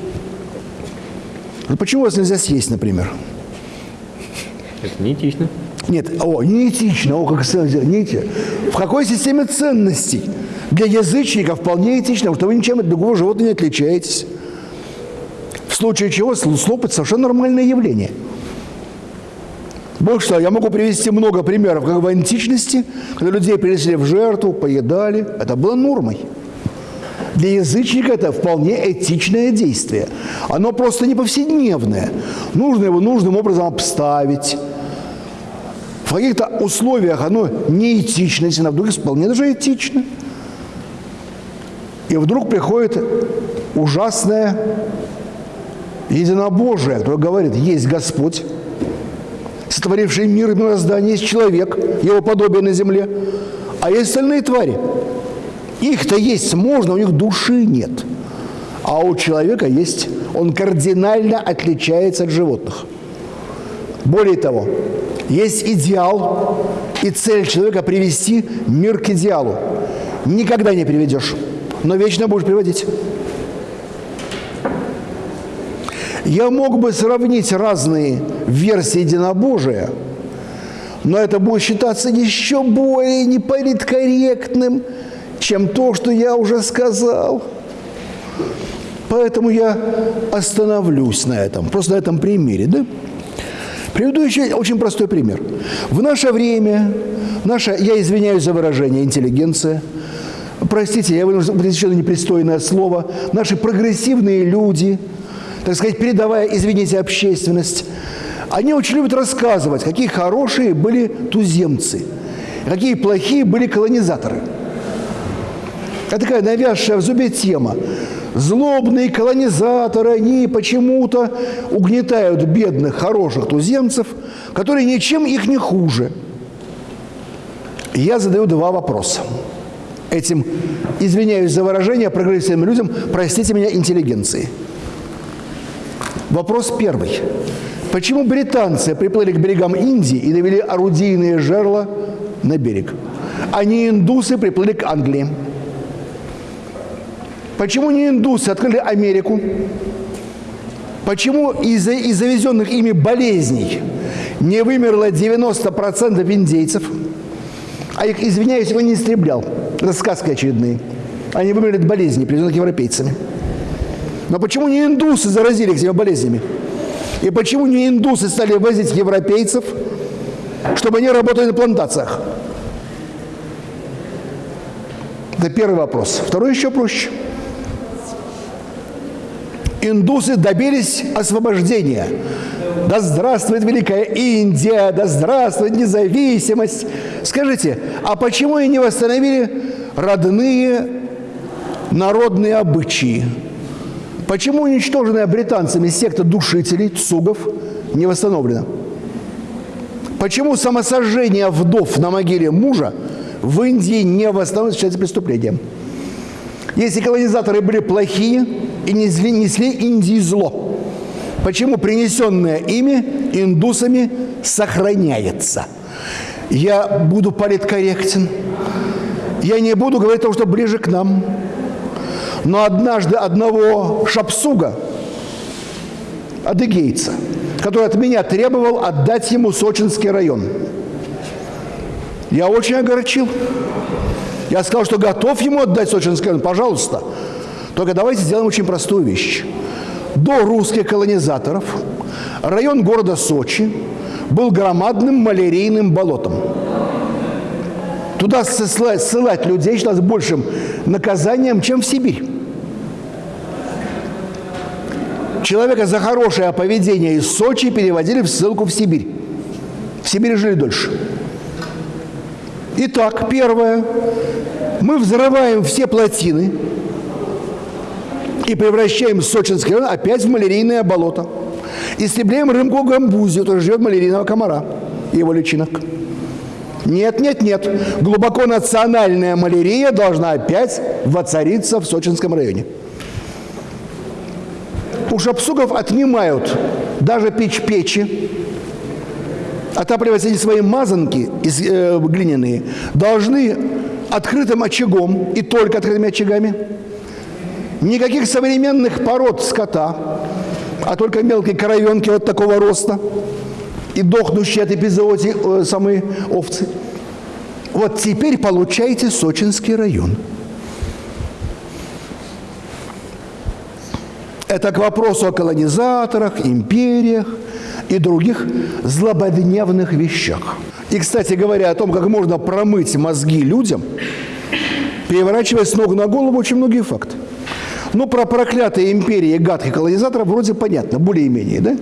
Ну почему вас нельзя съесть, например? Это неэтично. Нет, о, неэтично, о, как не В какой системе ценностей? Для язычника вполне этично, потому что вы ничем от другого животного не отличаетесь. В случае чего слопать совершенно нормальное явление. Больше того, я могу привести много примеров, как в античности, когда людей принесли в жертву, поедали. Это было нормой. Для язычника это вполне этичное действие. Оно просто не повседневное. Нужно его нужным образом обставить. В каких-то условиях оно неэтично, если на вдруг вполне даже этично. И вдруг приходит ужасное единобожие, которое говорит, есть Господь, сотворивший мир и мироздание, есть человек, его подобие на земле, а есть остальные твари. Их-то есть можно, у них души нет. А у человека есть, он кардинально отличается от животных. Более того, есть идеал и цель человека привести мир к идеалу. Никогда не приведешь, но вечно будешь приводить. Я мог бы сравнить разные версии единобожия, но это будет считаться еще более неполиткорректным, чем то, что я уже сказал. Поэтому я остановлюсь на этом, просто на этом примере. Да? Приведу еще очень простой пример. В наше время, наша, я извиняюсь за выражение, интеллигенция, простите, я вынужден еще непристойное слово, наши прогрессивные люди, так сказать, передавая, извините, общественность, они очень любят рассказывать, какие хорошие были туземцы, какие плохие были колонизаторы. Это такая навязшая в зубе тема. Злобные колонизаторы, они почему-то угнетают бедных, хороших туземцев, которые ничем их не хуже. Я задаю два вопроса. Этим, извиняюсь за выражение, прогрессивным людям, простите меня, интеллигенции. Вопрос первый. Почему британцы приплыли к берегам Индии и довели орудийные жерла на берег, а не индусы приплыли к Англии? Почему не индусы открыли Америку? Почему из-за из завезенных ими болезней не вымерло 90% индейцев? А их, извиняюсь, его не истреблял. Это сказки очередные. Они вымерли от болезней, привезенных европейцами. Но почему не индусы заразили этими болезнями? И почему не индусы стали возить европейцев, чтобы они работали на плантациях? Это первый вопрос. Второй еще проще. индусы добились освобождения. Да здравствует Великая Индия, да здравствует независимость. Скажите, а почему и не восстановили родные народные обычаи? Почему уничтоженная британцами секта душителей, цугов, не восстановлена? Почему самосожжение вдов на могиле мужа в Индии не восстановлено считается преступлением? Если колонизаторы были плохие и несли, несли Индии зло, почему принесенное ими индусами сохраняется? Я буду политкорректен. Я не буду говорить то, что ближе к нам. Но однажды одного шапсуга, адыгейца, который от меня требовал отдать ему Сочинский район. Я очень огорчил. Я сказал, что готов ему отдать Сочинский район, пожалуйста. Только давайте сделаем очень простую вещь. До русских колонизаторов район города Сочи был громадным малярийным болотом. Туда ссылать, людей считалось большим наказанием, чем в Сибирь. Человека за хорошее поведение из Сочи переводили в ссылку в Сибирь. В Сибири жили дольше. Итак, первое. Мы взрываем все плотины и превращаем Сочинский район опять в малярийное болото. Истребляем рымку гамбузию, тоже живет малярийного комара и его личинок. Нет, нет, нет. Глубоко национальная малярия должна опять воцариться в Сочинском районе. У шапсугов отнимают даже печь-печи, отапливать эти свои мазанки из, э, глиняные должны открытым очагом и только открытыми очагами. Никаких современных пород скота, а только мелкие коровенки вот такого роста и дохнущие от эпизоотии э, самые овцы. Вот теперь получаете Сочинский район. Это к вопросу о колонизаторах, империях и других злободневных вещах. И, кстати говоря, о том, как можно промыть мозги людям, переворачивая с ног на голову очень многие факты. Ну, про проклятые империи гадких колонизаторов вроде понятно, более-менее, да?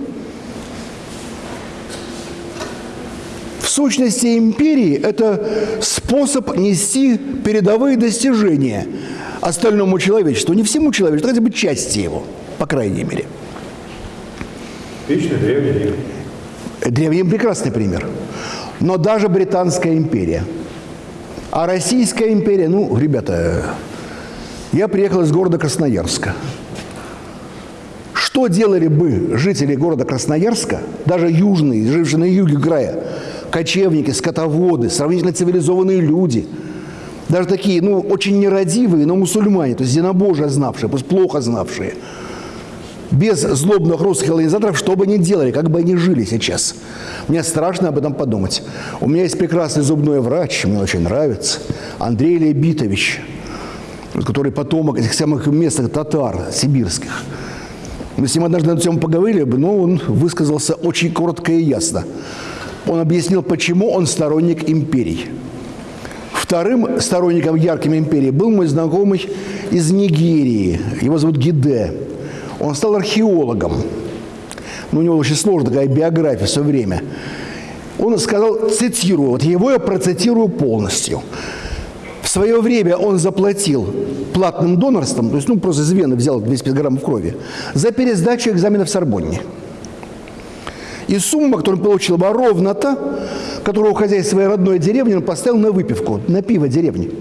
В сущности, империи – это способ нести передовые достижения остальному человечеству. Не всему человечеству, хотя бы части его – по крайней мере. Вечный древний Рим. Древний Рим – прекрасный пример. Но даже Британская империя. А Российская империя, ну, ребята, я приехал из города Красноярска. Что делали бы жители города Красноярска, даже южные, жившие на юге края, кочевники, скотоводы, сравнительно цивилизованные люди, даже такие, ну, очень нерадивые, но мусульмане, то есть зенобожие знавшие, пусть плохо знавшие – без злобных русских колонизаторов, что бы ни делали, как бы они жили сейчас. Мне страшно об этом подумать. У меня есть прекрасный зубной врач, мне очень нравится, Андрей Лебитович, который потомок этих самых местных татар сибирских. Мы с ним однажды на эту тему поговорили, но он высказался очень коротко и ясно. Он объяснил, почему он сторонник империй. Вторым сторонником ярким империи был мой знакомый из Нигерии. Его зовут Гиде. Он стал археологом. Ну, у него очень сложная такая биография все время. Он сказал, цитирую, вот его я процитирую полностью. В свое время он заплатил платным донорством, то есть, ну, просто из вены взял 250 граммов крови, за пересдачу экзамена в Сорбонне. И сумма, которую он получил, была ровно та, которую, уходя из своей родной деревни, он поставил на выпивку, на пиво деревни.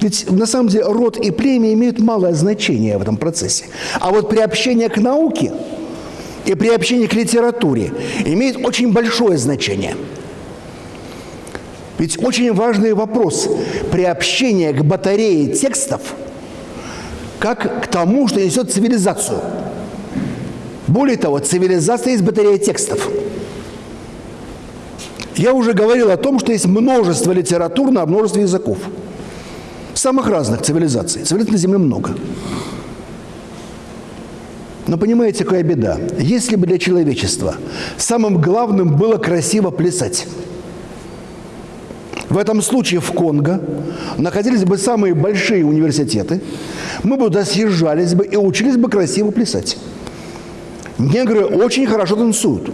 Ведь на самом деле род и племя имеют малое значение в этом процессе. А вот приобщение к науке и приобщение к литературе имеет очень большое значение. Ведь очень важный вопрос приобщение к батарее текстов как к тому, что несет цивилизацию. Более того, цивилизация есть батарея текстов. Я уже говорил о том, что есть множество литератур на множество языков самых разных цивилизаций. Цивилизаций на Земле много. Но понимаете, какая беда? Если бы для человечества самым главным было красиво плясать, в этом случае в Конго находились бы самые большие университеты, мы бы туда съезжались бы и учились бы красиво плясать. Негры очень хорошо танцуют.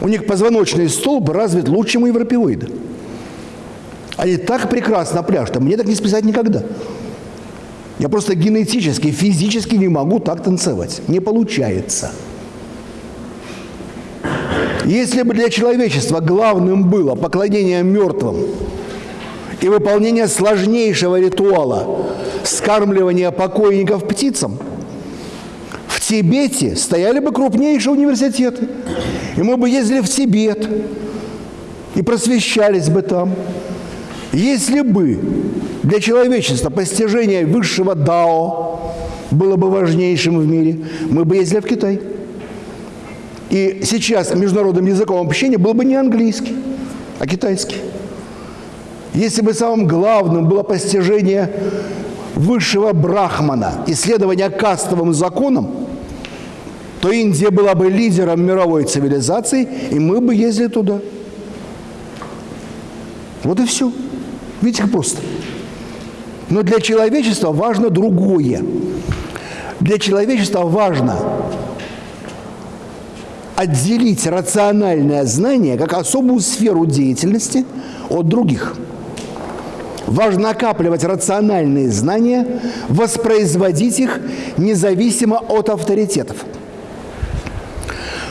У них позвоночный столб развит лучше, чем у европеоида. Они так прекрасно пляшут, а мне так не списать никогда. Я просто генетически, физически не могу так танцевать. Не получается. Если бы для человечества главным было поклонение мертвым и выполнение сложнейшего ритуала скармливания покойников птицам, в Тибете стояли бы крупнейшие университеты. И мы бы ездили в Тибет и просвещались бы там. Если бы для человечества постижение высшего дао было бы важнейшим в мире, мы бы ездили в Китай. И сейчас международным языком общения был бы не английский, а китайский. Если бы самым главным было постижение высшего брахмана, исследование кастовым законам, то Индия была бы лидером мировой цивилизации, и мы бы ездили туда. Вот и все. Видите, как просто. Но для человечества важно другое. Для человечества важно отделить рациональное знание как особую сферу деятельности от других. Важно накапливать рациональные знания, воспроизводить их независимо от авторитетов.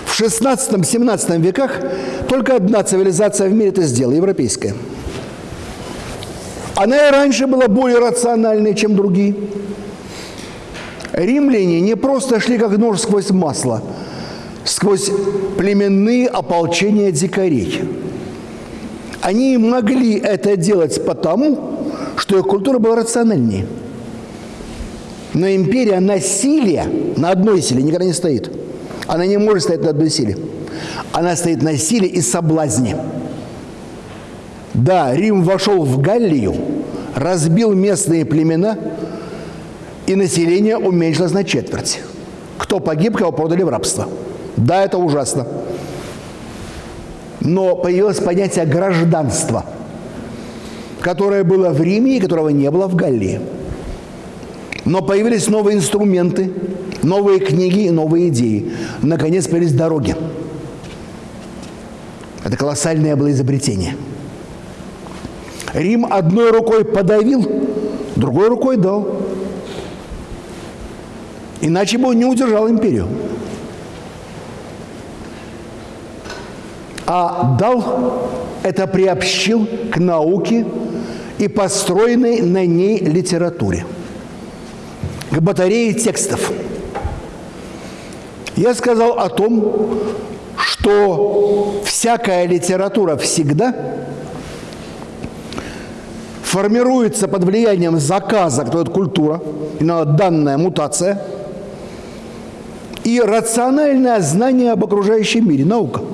В 16-17 веках только одна цивилизация в мире это сделала – европейская. Она и раньше была более рациональной, чем другие. Римляне не просто шли как нож сквозь масло – сквозь племенные ополчения дикарей. Они могли это делать потому, что их культура была рациональнее. Но империя на силе, на одной силе никогда не стоит. Она не может стоять на одной силе. Она стоит на силе и соблазне. Да, Рим вошел в Галлию, разбил местные племена, и население уменьшилось на четверть. Кто погиб, кого продали в рабство – да, это ужасно. Но появилось понятие гражданства, которое было в Риме и которого не было в Галлии. Но появились новые инструменты, новые книги и новые идеи. Наконец появились дороги. Это колоссальное было изобретение. Рим одной рукой подавил, другой рукой дал. Иначе бы он не удержал империю. а дал это приобщил к науке и построенной на ней литературе, к батарее текстов. Я сказал о том, что всякая литература всегда формируется под влиянием заказа, кто это культура, и данная мутация, и рациональное знание об окружающем мире, наука –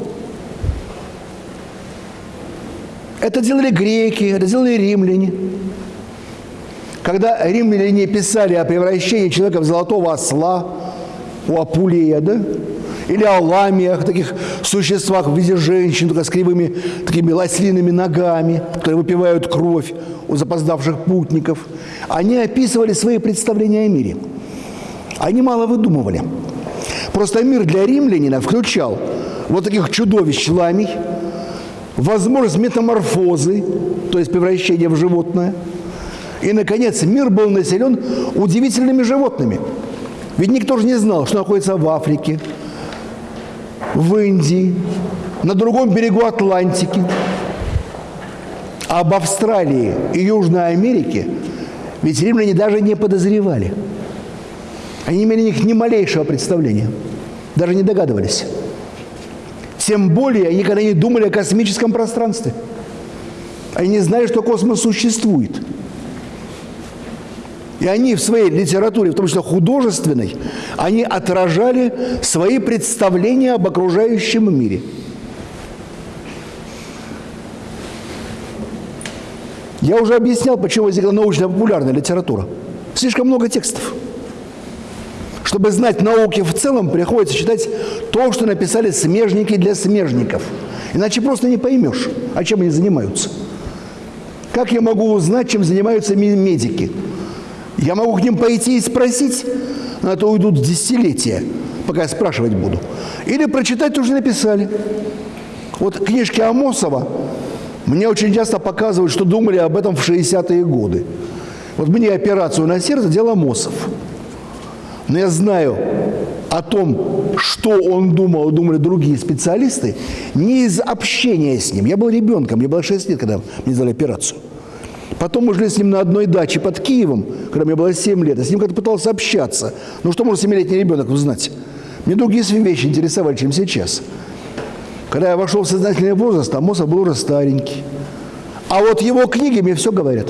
Это делали греки, это делали римляне. Когда римляне писали о превращении человека в золотого осла, у Апулея, да, или о ламиях, таких существах в виде женщин, только с кривыми такими лослиными ногами, которые выпивают кровь у запоздавших путников, они описывали свои представления о мире. Они мало выдумывали. Просто мир для римлянина включал вот таких чудовищ ламий, возможность метаморфозы, то есть превращения в животное. И, наконец, мир был населен удивительными животными. Ведь никто же не знал, что находится в Африке, в Индии, на другом берегу Атлантики. Об Австралии и Южной Америке ведь римляне даже не подозревали. Они имели них ни малейшего представления, даже не догадывались. Тем более они никогда не думали о космическом пространстве. Они не знали, что космос существует. И они в своей литературе, в том числе художественной, они отражали свои представления об окружающем мире. Я уже объяснял, почему возникла научно-популярная литература. Слишком много текстов. Чтобы знать науки в целом, приходится читать то, что написали смежники для смежников. Иначе просто не поймешь, о чем они занимаются. Как я могу узнать, чем занимаются медики? Я могу к ним пойти и спросить, на это уйдут десятилетия, пока я спрашивать буду. Или прочитать тоже написали. Вот книжки Амосова мне очень часто показывают, что думали об этом в 60-е годы. Вот мне операцию на сердце делал Амосов. Но я знаю о том, что он думал, думали другие специалисты, не из общения с ним. Я был ребенком, мне было 6 лет, когда мне сделали операцию. Потом мы жили с ним на одной даче под Киевом, когда мне было 7 лет. Я с ним как-то пытался общаться. Ну что может 7-летний ребенок узнать? Мне другие вещи интересовали, чем сейчас. Когда я вошел в сознательный возраст, а Моза был уже старенький. А вот его книги мне все говорят.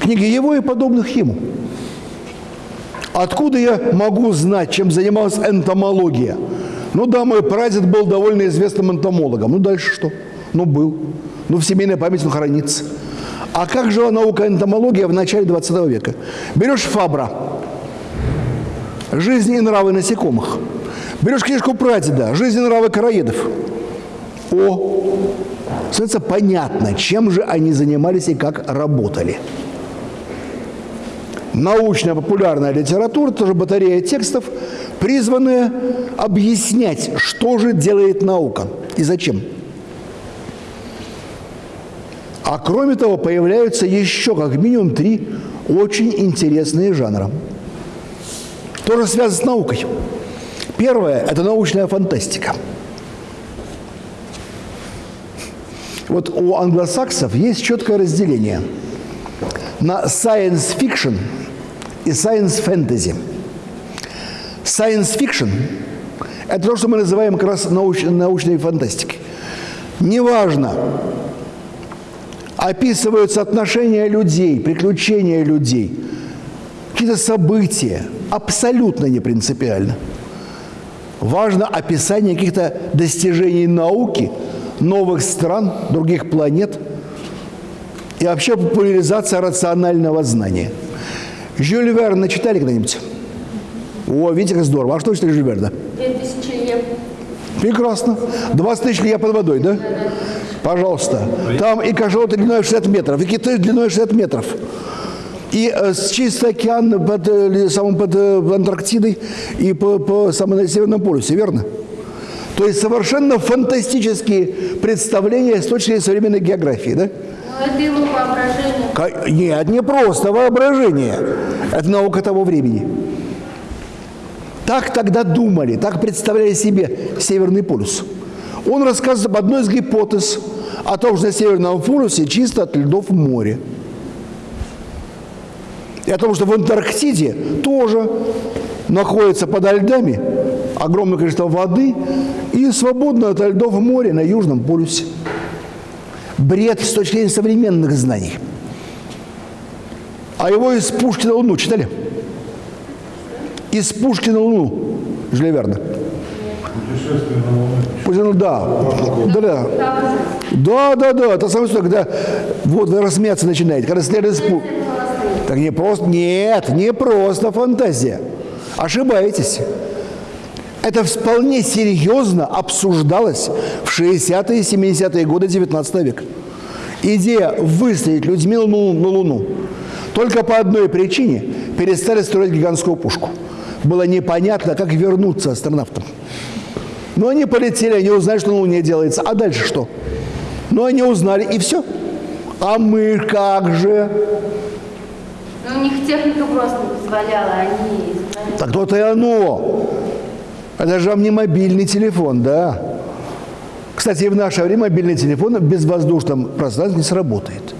Книги его и подобных ему. Откуда я могу знать, чем занималась энтомология? Ну да, мой прадед был довольно известным энтомологом. Ну дальше что? Ну был. Ну в семейной памяти он хранится. А как жила наука энтомология в начале 20 века? Берешь Фабра, «Жизнь и нравы насекомых». Берешь книжку прадеда «Жизнь и нравы короедов». О, становится понятно, чем же они занимались и как работали. Научная популярная литература, тоже батарея текстов, призванная объяснять, что же делает наука и зачем. А кроме того, появляются еще как минимум три очень интересные жанра. Тоже связано с наукой. Первое – это научная фантастика. Вот у англосаксов есть четкое разделение на science fiction и science fantasy. Science fiction – это то, что мы называем как раз науч, научной фантастикой. Неважно, описываются отношения людей, приключения людей, какие-то события, абсолютно не принципиально. Важно описание каких-то достижений науки, новых стран, других планет и вообще популяризация рационального знания. Жюль Верна читали когда-нибудь? О, видите, как здорово. А что читали Жюль Верна? Две тысячи лет. Прекрасно. 20 тысяч лья под водой, да? Пожалуйста. Там и кашалоты длиной 60 метров, и киты длиной 60 метров. И э, чистый океан под, э, самым под э, Антарктидой и по, по самому на Северном полюсе, верно? То есть совершенно фантастические представления с точки зрения современной географии, да? Ну, это его воображение. Нет, не просто воображение. Это наука того времени. Так тогда думали, так представляли себе Северный полюс. Он рассказывает об одной из гипотез о том, что на Северном полюсе чисто от льдов море. И о том, что в Антарктиде тоже находится подо льдами огромное количество воды и свободно от льдов море на Южном полюсе. Бред с точки зрения современных знаний. А его из пушки на Луну читали? Из пушки на Луну. Жюля Верна. Путешествие да. Да, да. Да, да, да. Это самое что, когда вот вы рассмеяться начинаете, когда следует из пу- Так не просто, нет, не просто фантазия. Ошибаетесь. Это вполне серьезно обсуждалось в 60-е и 70-е годы 19 века. Идея выстрелить людьми на Луну, на Луну. Только по одной причине перестали строить гигантскую пушку. Было непонятно, как вернуться астронавтам. Но они полетели, они узнали, что на Луне делается. А дальше что? Ну, они узнали, и все. А мы как же? Ну, у них техника просто не позволяла, они. Так то-то и оно. Это же вам не мобильный телефон, да? Кстати, в наше время мобильный телефон в безвоздушном пространстве не сработает.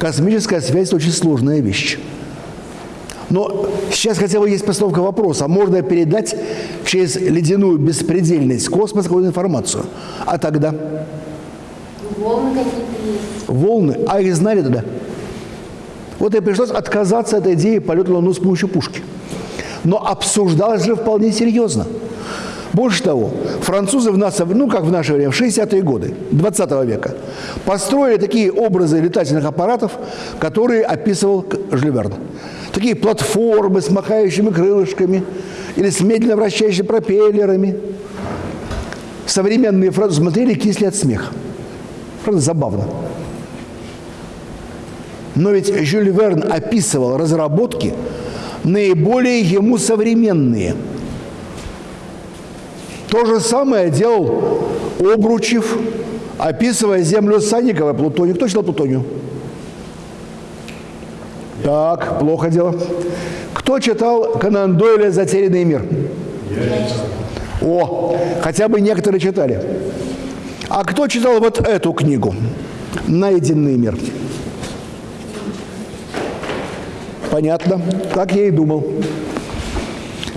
Космическая связь – очень сложная вещь. Но сейчас хотя бы есть постановка вопроса, можно передать через ледяную беспредельность космоса какую-то информацию. А тогда Волны какие-то есть. волны, а их знали тогда? Вот и пришлось отказаться от идеи полета на Луну с помощью пушки. Но обсуждалось же вполне серьезно. Больше того, французы в нас, ну как в наше время, в 60-е годы 20 века, построили такие образы летательных аппаратов, которые описывал Жюль Верн. Такие платформы с махающими крылышками или с медленно вращающими пропеллерами. Современные французы смотрели кисли от смеха. Правда, забавно. Но ведь Жюль Верн описывал разработки, наиболее ему современные. То же самое делал Обручев, описывая землю Санникова и Плутонию. Кто читал Плутонию? Так, плохо дело. Кто читал Конан Дойля «Затерянный мир»? О, хотя бы некоторые читали. А кто читал вот эту книгу «Найденный мир»? Понятно. Так я и думал.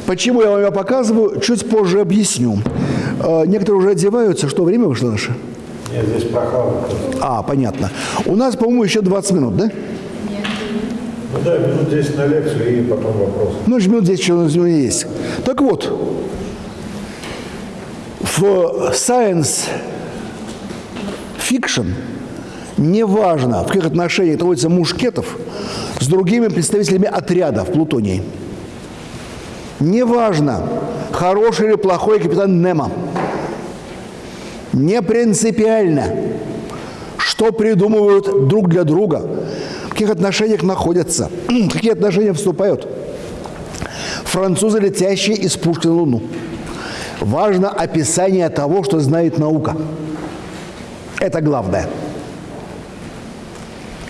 Почему я вам ее показываю, чуть позже объясню. Э, Некоторые уже одеваются. Что, время вышло наше? Нет, здесь прохладно. А, понятно. У нас, по-моему, еще 20 минут, да? Ну да, минут 10 на лекцию и потом вопрос. Ну, минут 10 еще у нас есть. Так вот, в science fiction неважно, в каких отношениях находится Мушкетов с другими представителями отряда в Плутонии. Неважно, хороший или плохой капитан Немо. Не принципиально, что придумывают друг для друга, каких отношениях находятся, какие отношения вступают. Французы, летящие из пушки на Луну. Важно описание того, что знает наука. Это главное.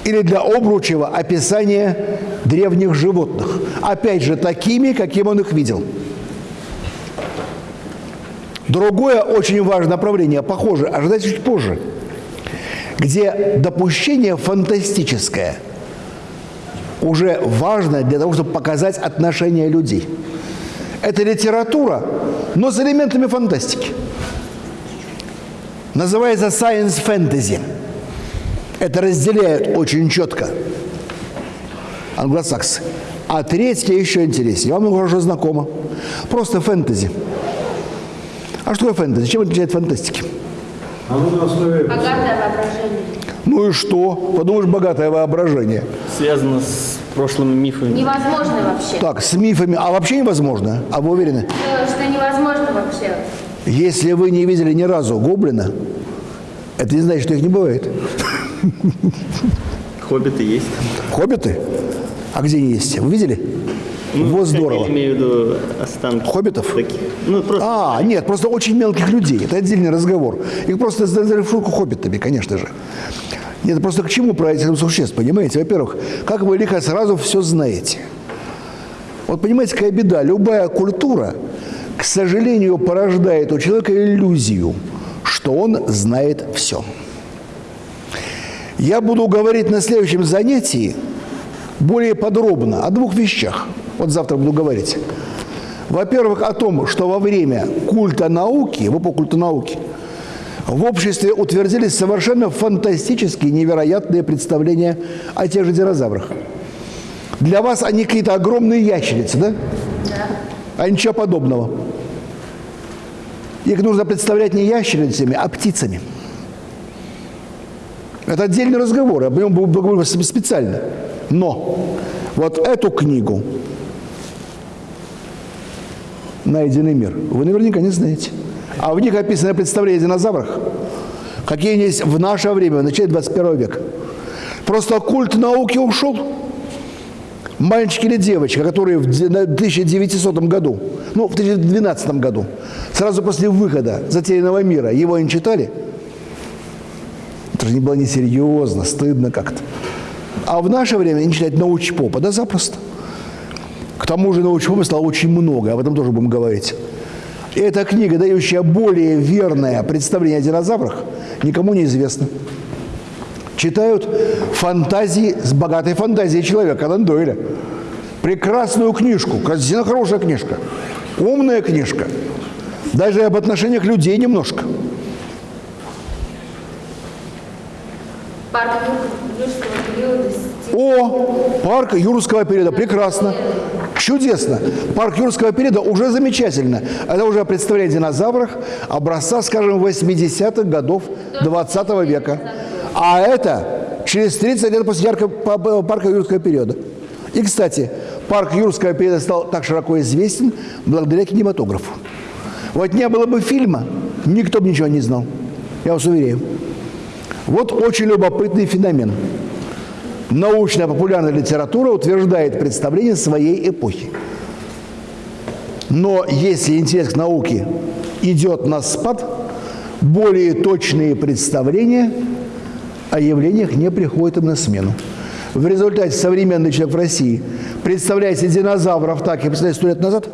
Или для Обручева описание древних животных. Опять же, такими, каким он их видел. Другое очень важное направление, похоже, ожидайте чуть позже, где допущение фантастическое уже важно для того, чтобы показать отношения людей. Это литература, но с элементами фантастики. Называется science fantasy. Это разделяют очень четко англосаксы. А третье еще интереснее. Вам уже знакомо. Просто фэнтези. А что такое фэнтези? Чем отличает фантастики? Оно на основе... Богатое воображение. Ну и что? Подумаешь, богатое воображение. Связано с прошлыми мифами. Невозможно вообще. Так, с мифами. А вообще невозможно? А вы уверены? Что, что невозможно вообще. Если вы не видели ни разу гоблина, это не значит, что их не бывает. Хоббиты есть. Хоббиты? А где они есть? Вы видели? вот как здорово. Я имею в виду останки. Хоббитов? Таких. Ну, просто А, нет, просто очень мелких людей. Это отдельный разговор. Их просто сделали в шутку хоббитами, конечно же. Нет, просто к чему этих существ, понимаете? Во-первых, как вы лихо сразу все знаете. Вот понимаете, какая беда. Любая культура, к сожалению, порождает у человека иллюзию, что он знает все. Я буду говорить на следующем занятии более подробно о двух вещах. Вот завтра буду говорить. Во-первых, о том, что во время культа науки, в эпоху культа науки, в обществе утвердились совершенно фантастические, невероятные представления о тех же динозаврах. Для вас они какие-то огромные ящерицы, да? Да. А ничего подобного. Их нужно представлять не ящерицами, а птицами. Это отдельный разговор, об нем буду говорить специально. Но вот эту книгу «Найденный мир» вы наверняка не знаете. А в них описано представление о динозаврах, какие они есть в наше время, в начале 21 века. Просто культ науки ушел. Мальчик или девочка, которые в де- на 1900 году, ну, в 2012 году, сразу после выхода «Затерянного мира», его не читали? Это же не было несерьезно, стыдно как-то. А в наше время не читать научпопа, да запросто. К тому же научпопа стало очень много, об этом тоже будем говорить. Эта книга, дающая более верное представление о динозаврах, никому не известна. Читают фантазии с богатой фантазией человека, Конан Дойля. Прекрасную книжку, красивая, хорошая книжка, умная книжка. Даже об отношениях людей немножко. Парк Юр- юрского периода. О, парк юрского периода, прекрасно. Чудесно. Парк юрского периода уже замечательно. Это уже представляет динозаврах образца, скажем, 80-х годов 20 века. А это через 30 лет после ярко- па- па- парка юрского периода. И, кстати, парк юрского периода стал так широко известен благодаря кинематографу. Вот не было бы фильма, никто бы ничего не знал. Я вас уверяю. Вот очень любопытный феномен. Научно-популярная литература утверждает представление своей эпохи. Но если интерес к науке идет на спад, более точные представления о явлениях не приходят им на смену. В результате современный человек в России представляет себе динозавров так, и представляет 100 лет назад,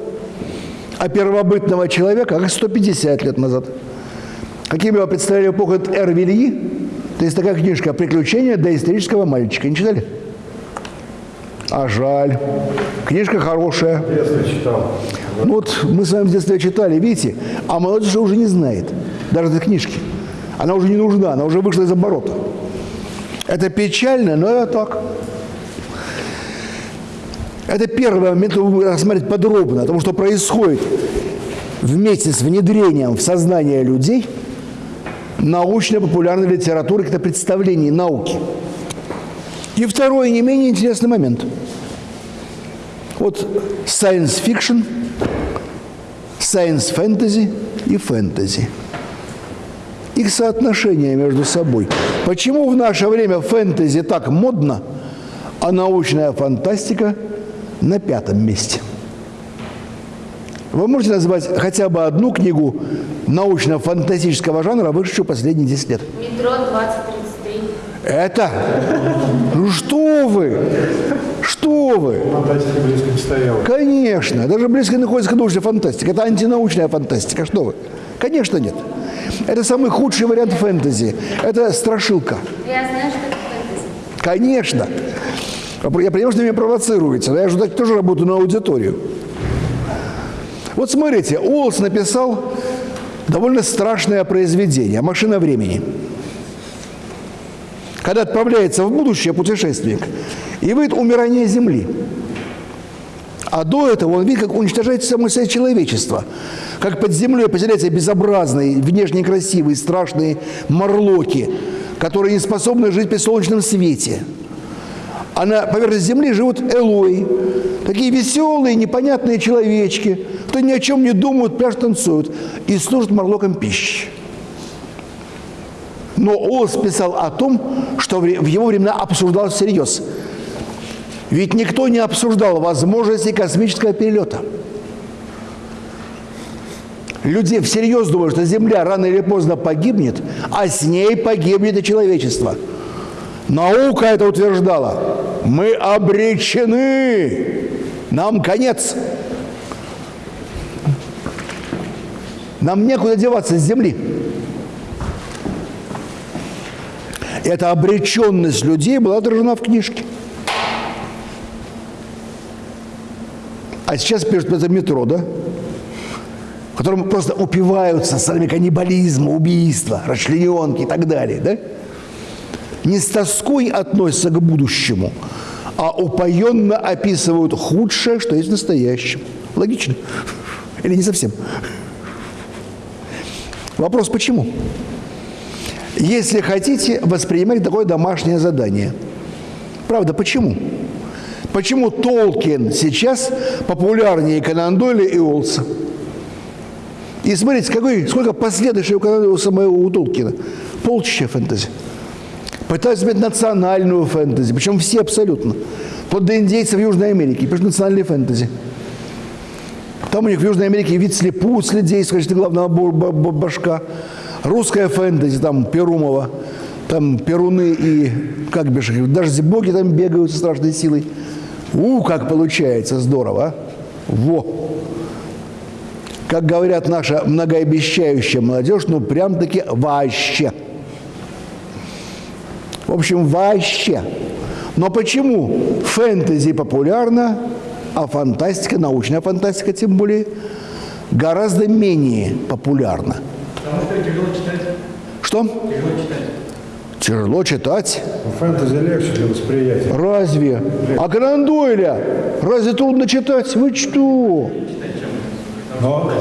а первобытного человека как 150 лет назад. Каким его представляли эпоху Эр Вильи? То есть такая книжка «Приключения доисторического мальчика». Не читали? А жаль. Книжка хорошая. В детстве читал. Ну вот мы с вами в детстве читали, видите, а молодежь же уже не знает даже этой книжки. Она уже не нужна, она уже вышла из оборота. Это печально, но это так. Это первый момент, будете рассмотреть подробно, потому что происходит вместе с внедрением в сознание людей научно-популярной литературы, каких-то представлений науки. И второй, не менее интересный момент. Вот science fiction, science fantasy и фэнтези. Их соотношение между собой. Почему в наше время фэнтези так модно, а научная фантастика на пятом месте? Вы можете назвать хотя бы одну книгу научно-фантастического жанра, вышедшую последние 10 лет? Метро 2033. Это? Ну что вы? Что вы? Фантастика близко не стояла. Конечно, даже близко находится к научной фантастике. Это антинаучная фантастика. Что вы? Конечно, нет. Это самый худший вариант фэнтези. Это страшилка. Я знаю, что это фэнтези. Конечно. Я понимаю, что меня провоцируете, но я же так тоже работаю на аудиторию. Вот смотрите, Уоллс написал довольно страшное произведение «Машина времени». Когда отправляется в будущее путешественник и видит умирание Земли. А до этого он видит, как уничтожается само себя человечество. Как под землей поселяются безобразные, внешне красивые, страшные морлоки, которые не способны жить при солнечном свете. А на поверхности земли живут элои, такие веселые, непонятные человечки, кто ни о чем не думают, пляж танцуют и служат морлокам пищи. Но Олс писал о том, что в его времена обсуждалось всерьез. Ведь никто не обсуждал возможности космического перелета. Люди всерьез думают, что Земля рано или поздно погибнет, а с ней погибнет и человечество. Наука это утверждала. Мы обречены. Нам конец. Нам некуда деваться с Земли. Эта обреченность людей была отражена в книжке. А сейчас пишут это метро, да? В котором просто упиваются сами каннибализма, убийства, расчлененки и так далее, да? Не с тоской относятся к будущему, а упоенно описывают худшее, что есть в настоящем. Логично? Или не совсем? Вопрос почему? Если хотите, воспринимать такое домашнее задание. Правда, почему? Почему Толкин сейчас популярнее Конан Дойля и Олса? И смотрите, какой, сколько последующих у Дойля самого у Толкина. Полчища фэнтези. Пытаются иметь национальную фэнтези, причем все абсолютно. Под до индейцев Южной Америки, пишут национальные фэнтези. Там у них в Южной Америке вид слепут, следей, скажите, главного башка. Русская фэнтези, там Перумова, там Перуны и, как бишь, даже боги там бегают со страшной силой. У, как получается, здорово, а? Во! Как говорят наша многообещающая молодежь, ну прям-таки вообще. В общем, вообще. Но почему фэнтези популярна, а фантастика, научная фантастика тем более, гораздо менее популярна? Потому что тяжело читать. Что? Тяжело читать. Тяжело читать. Ну, Фэнтези легче для восприятия. Разве? А Конан Дойля разве трудно читать? Вы что? Но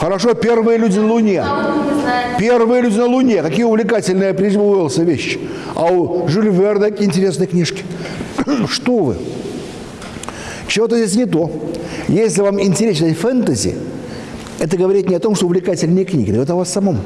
Хорошо, первые люди на Луне. А. Первые люди на Луне. Какие увлекательные прежде Уэллса вещи. А у Жюль Верна интересные книжки. Что вы? Чего-то здесь не то. Если вам интересно фэнтези, это говорит не о том, что увлекательные книги, это о вас самом.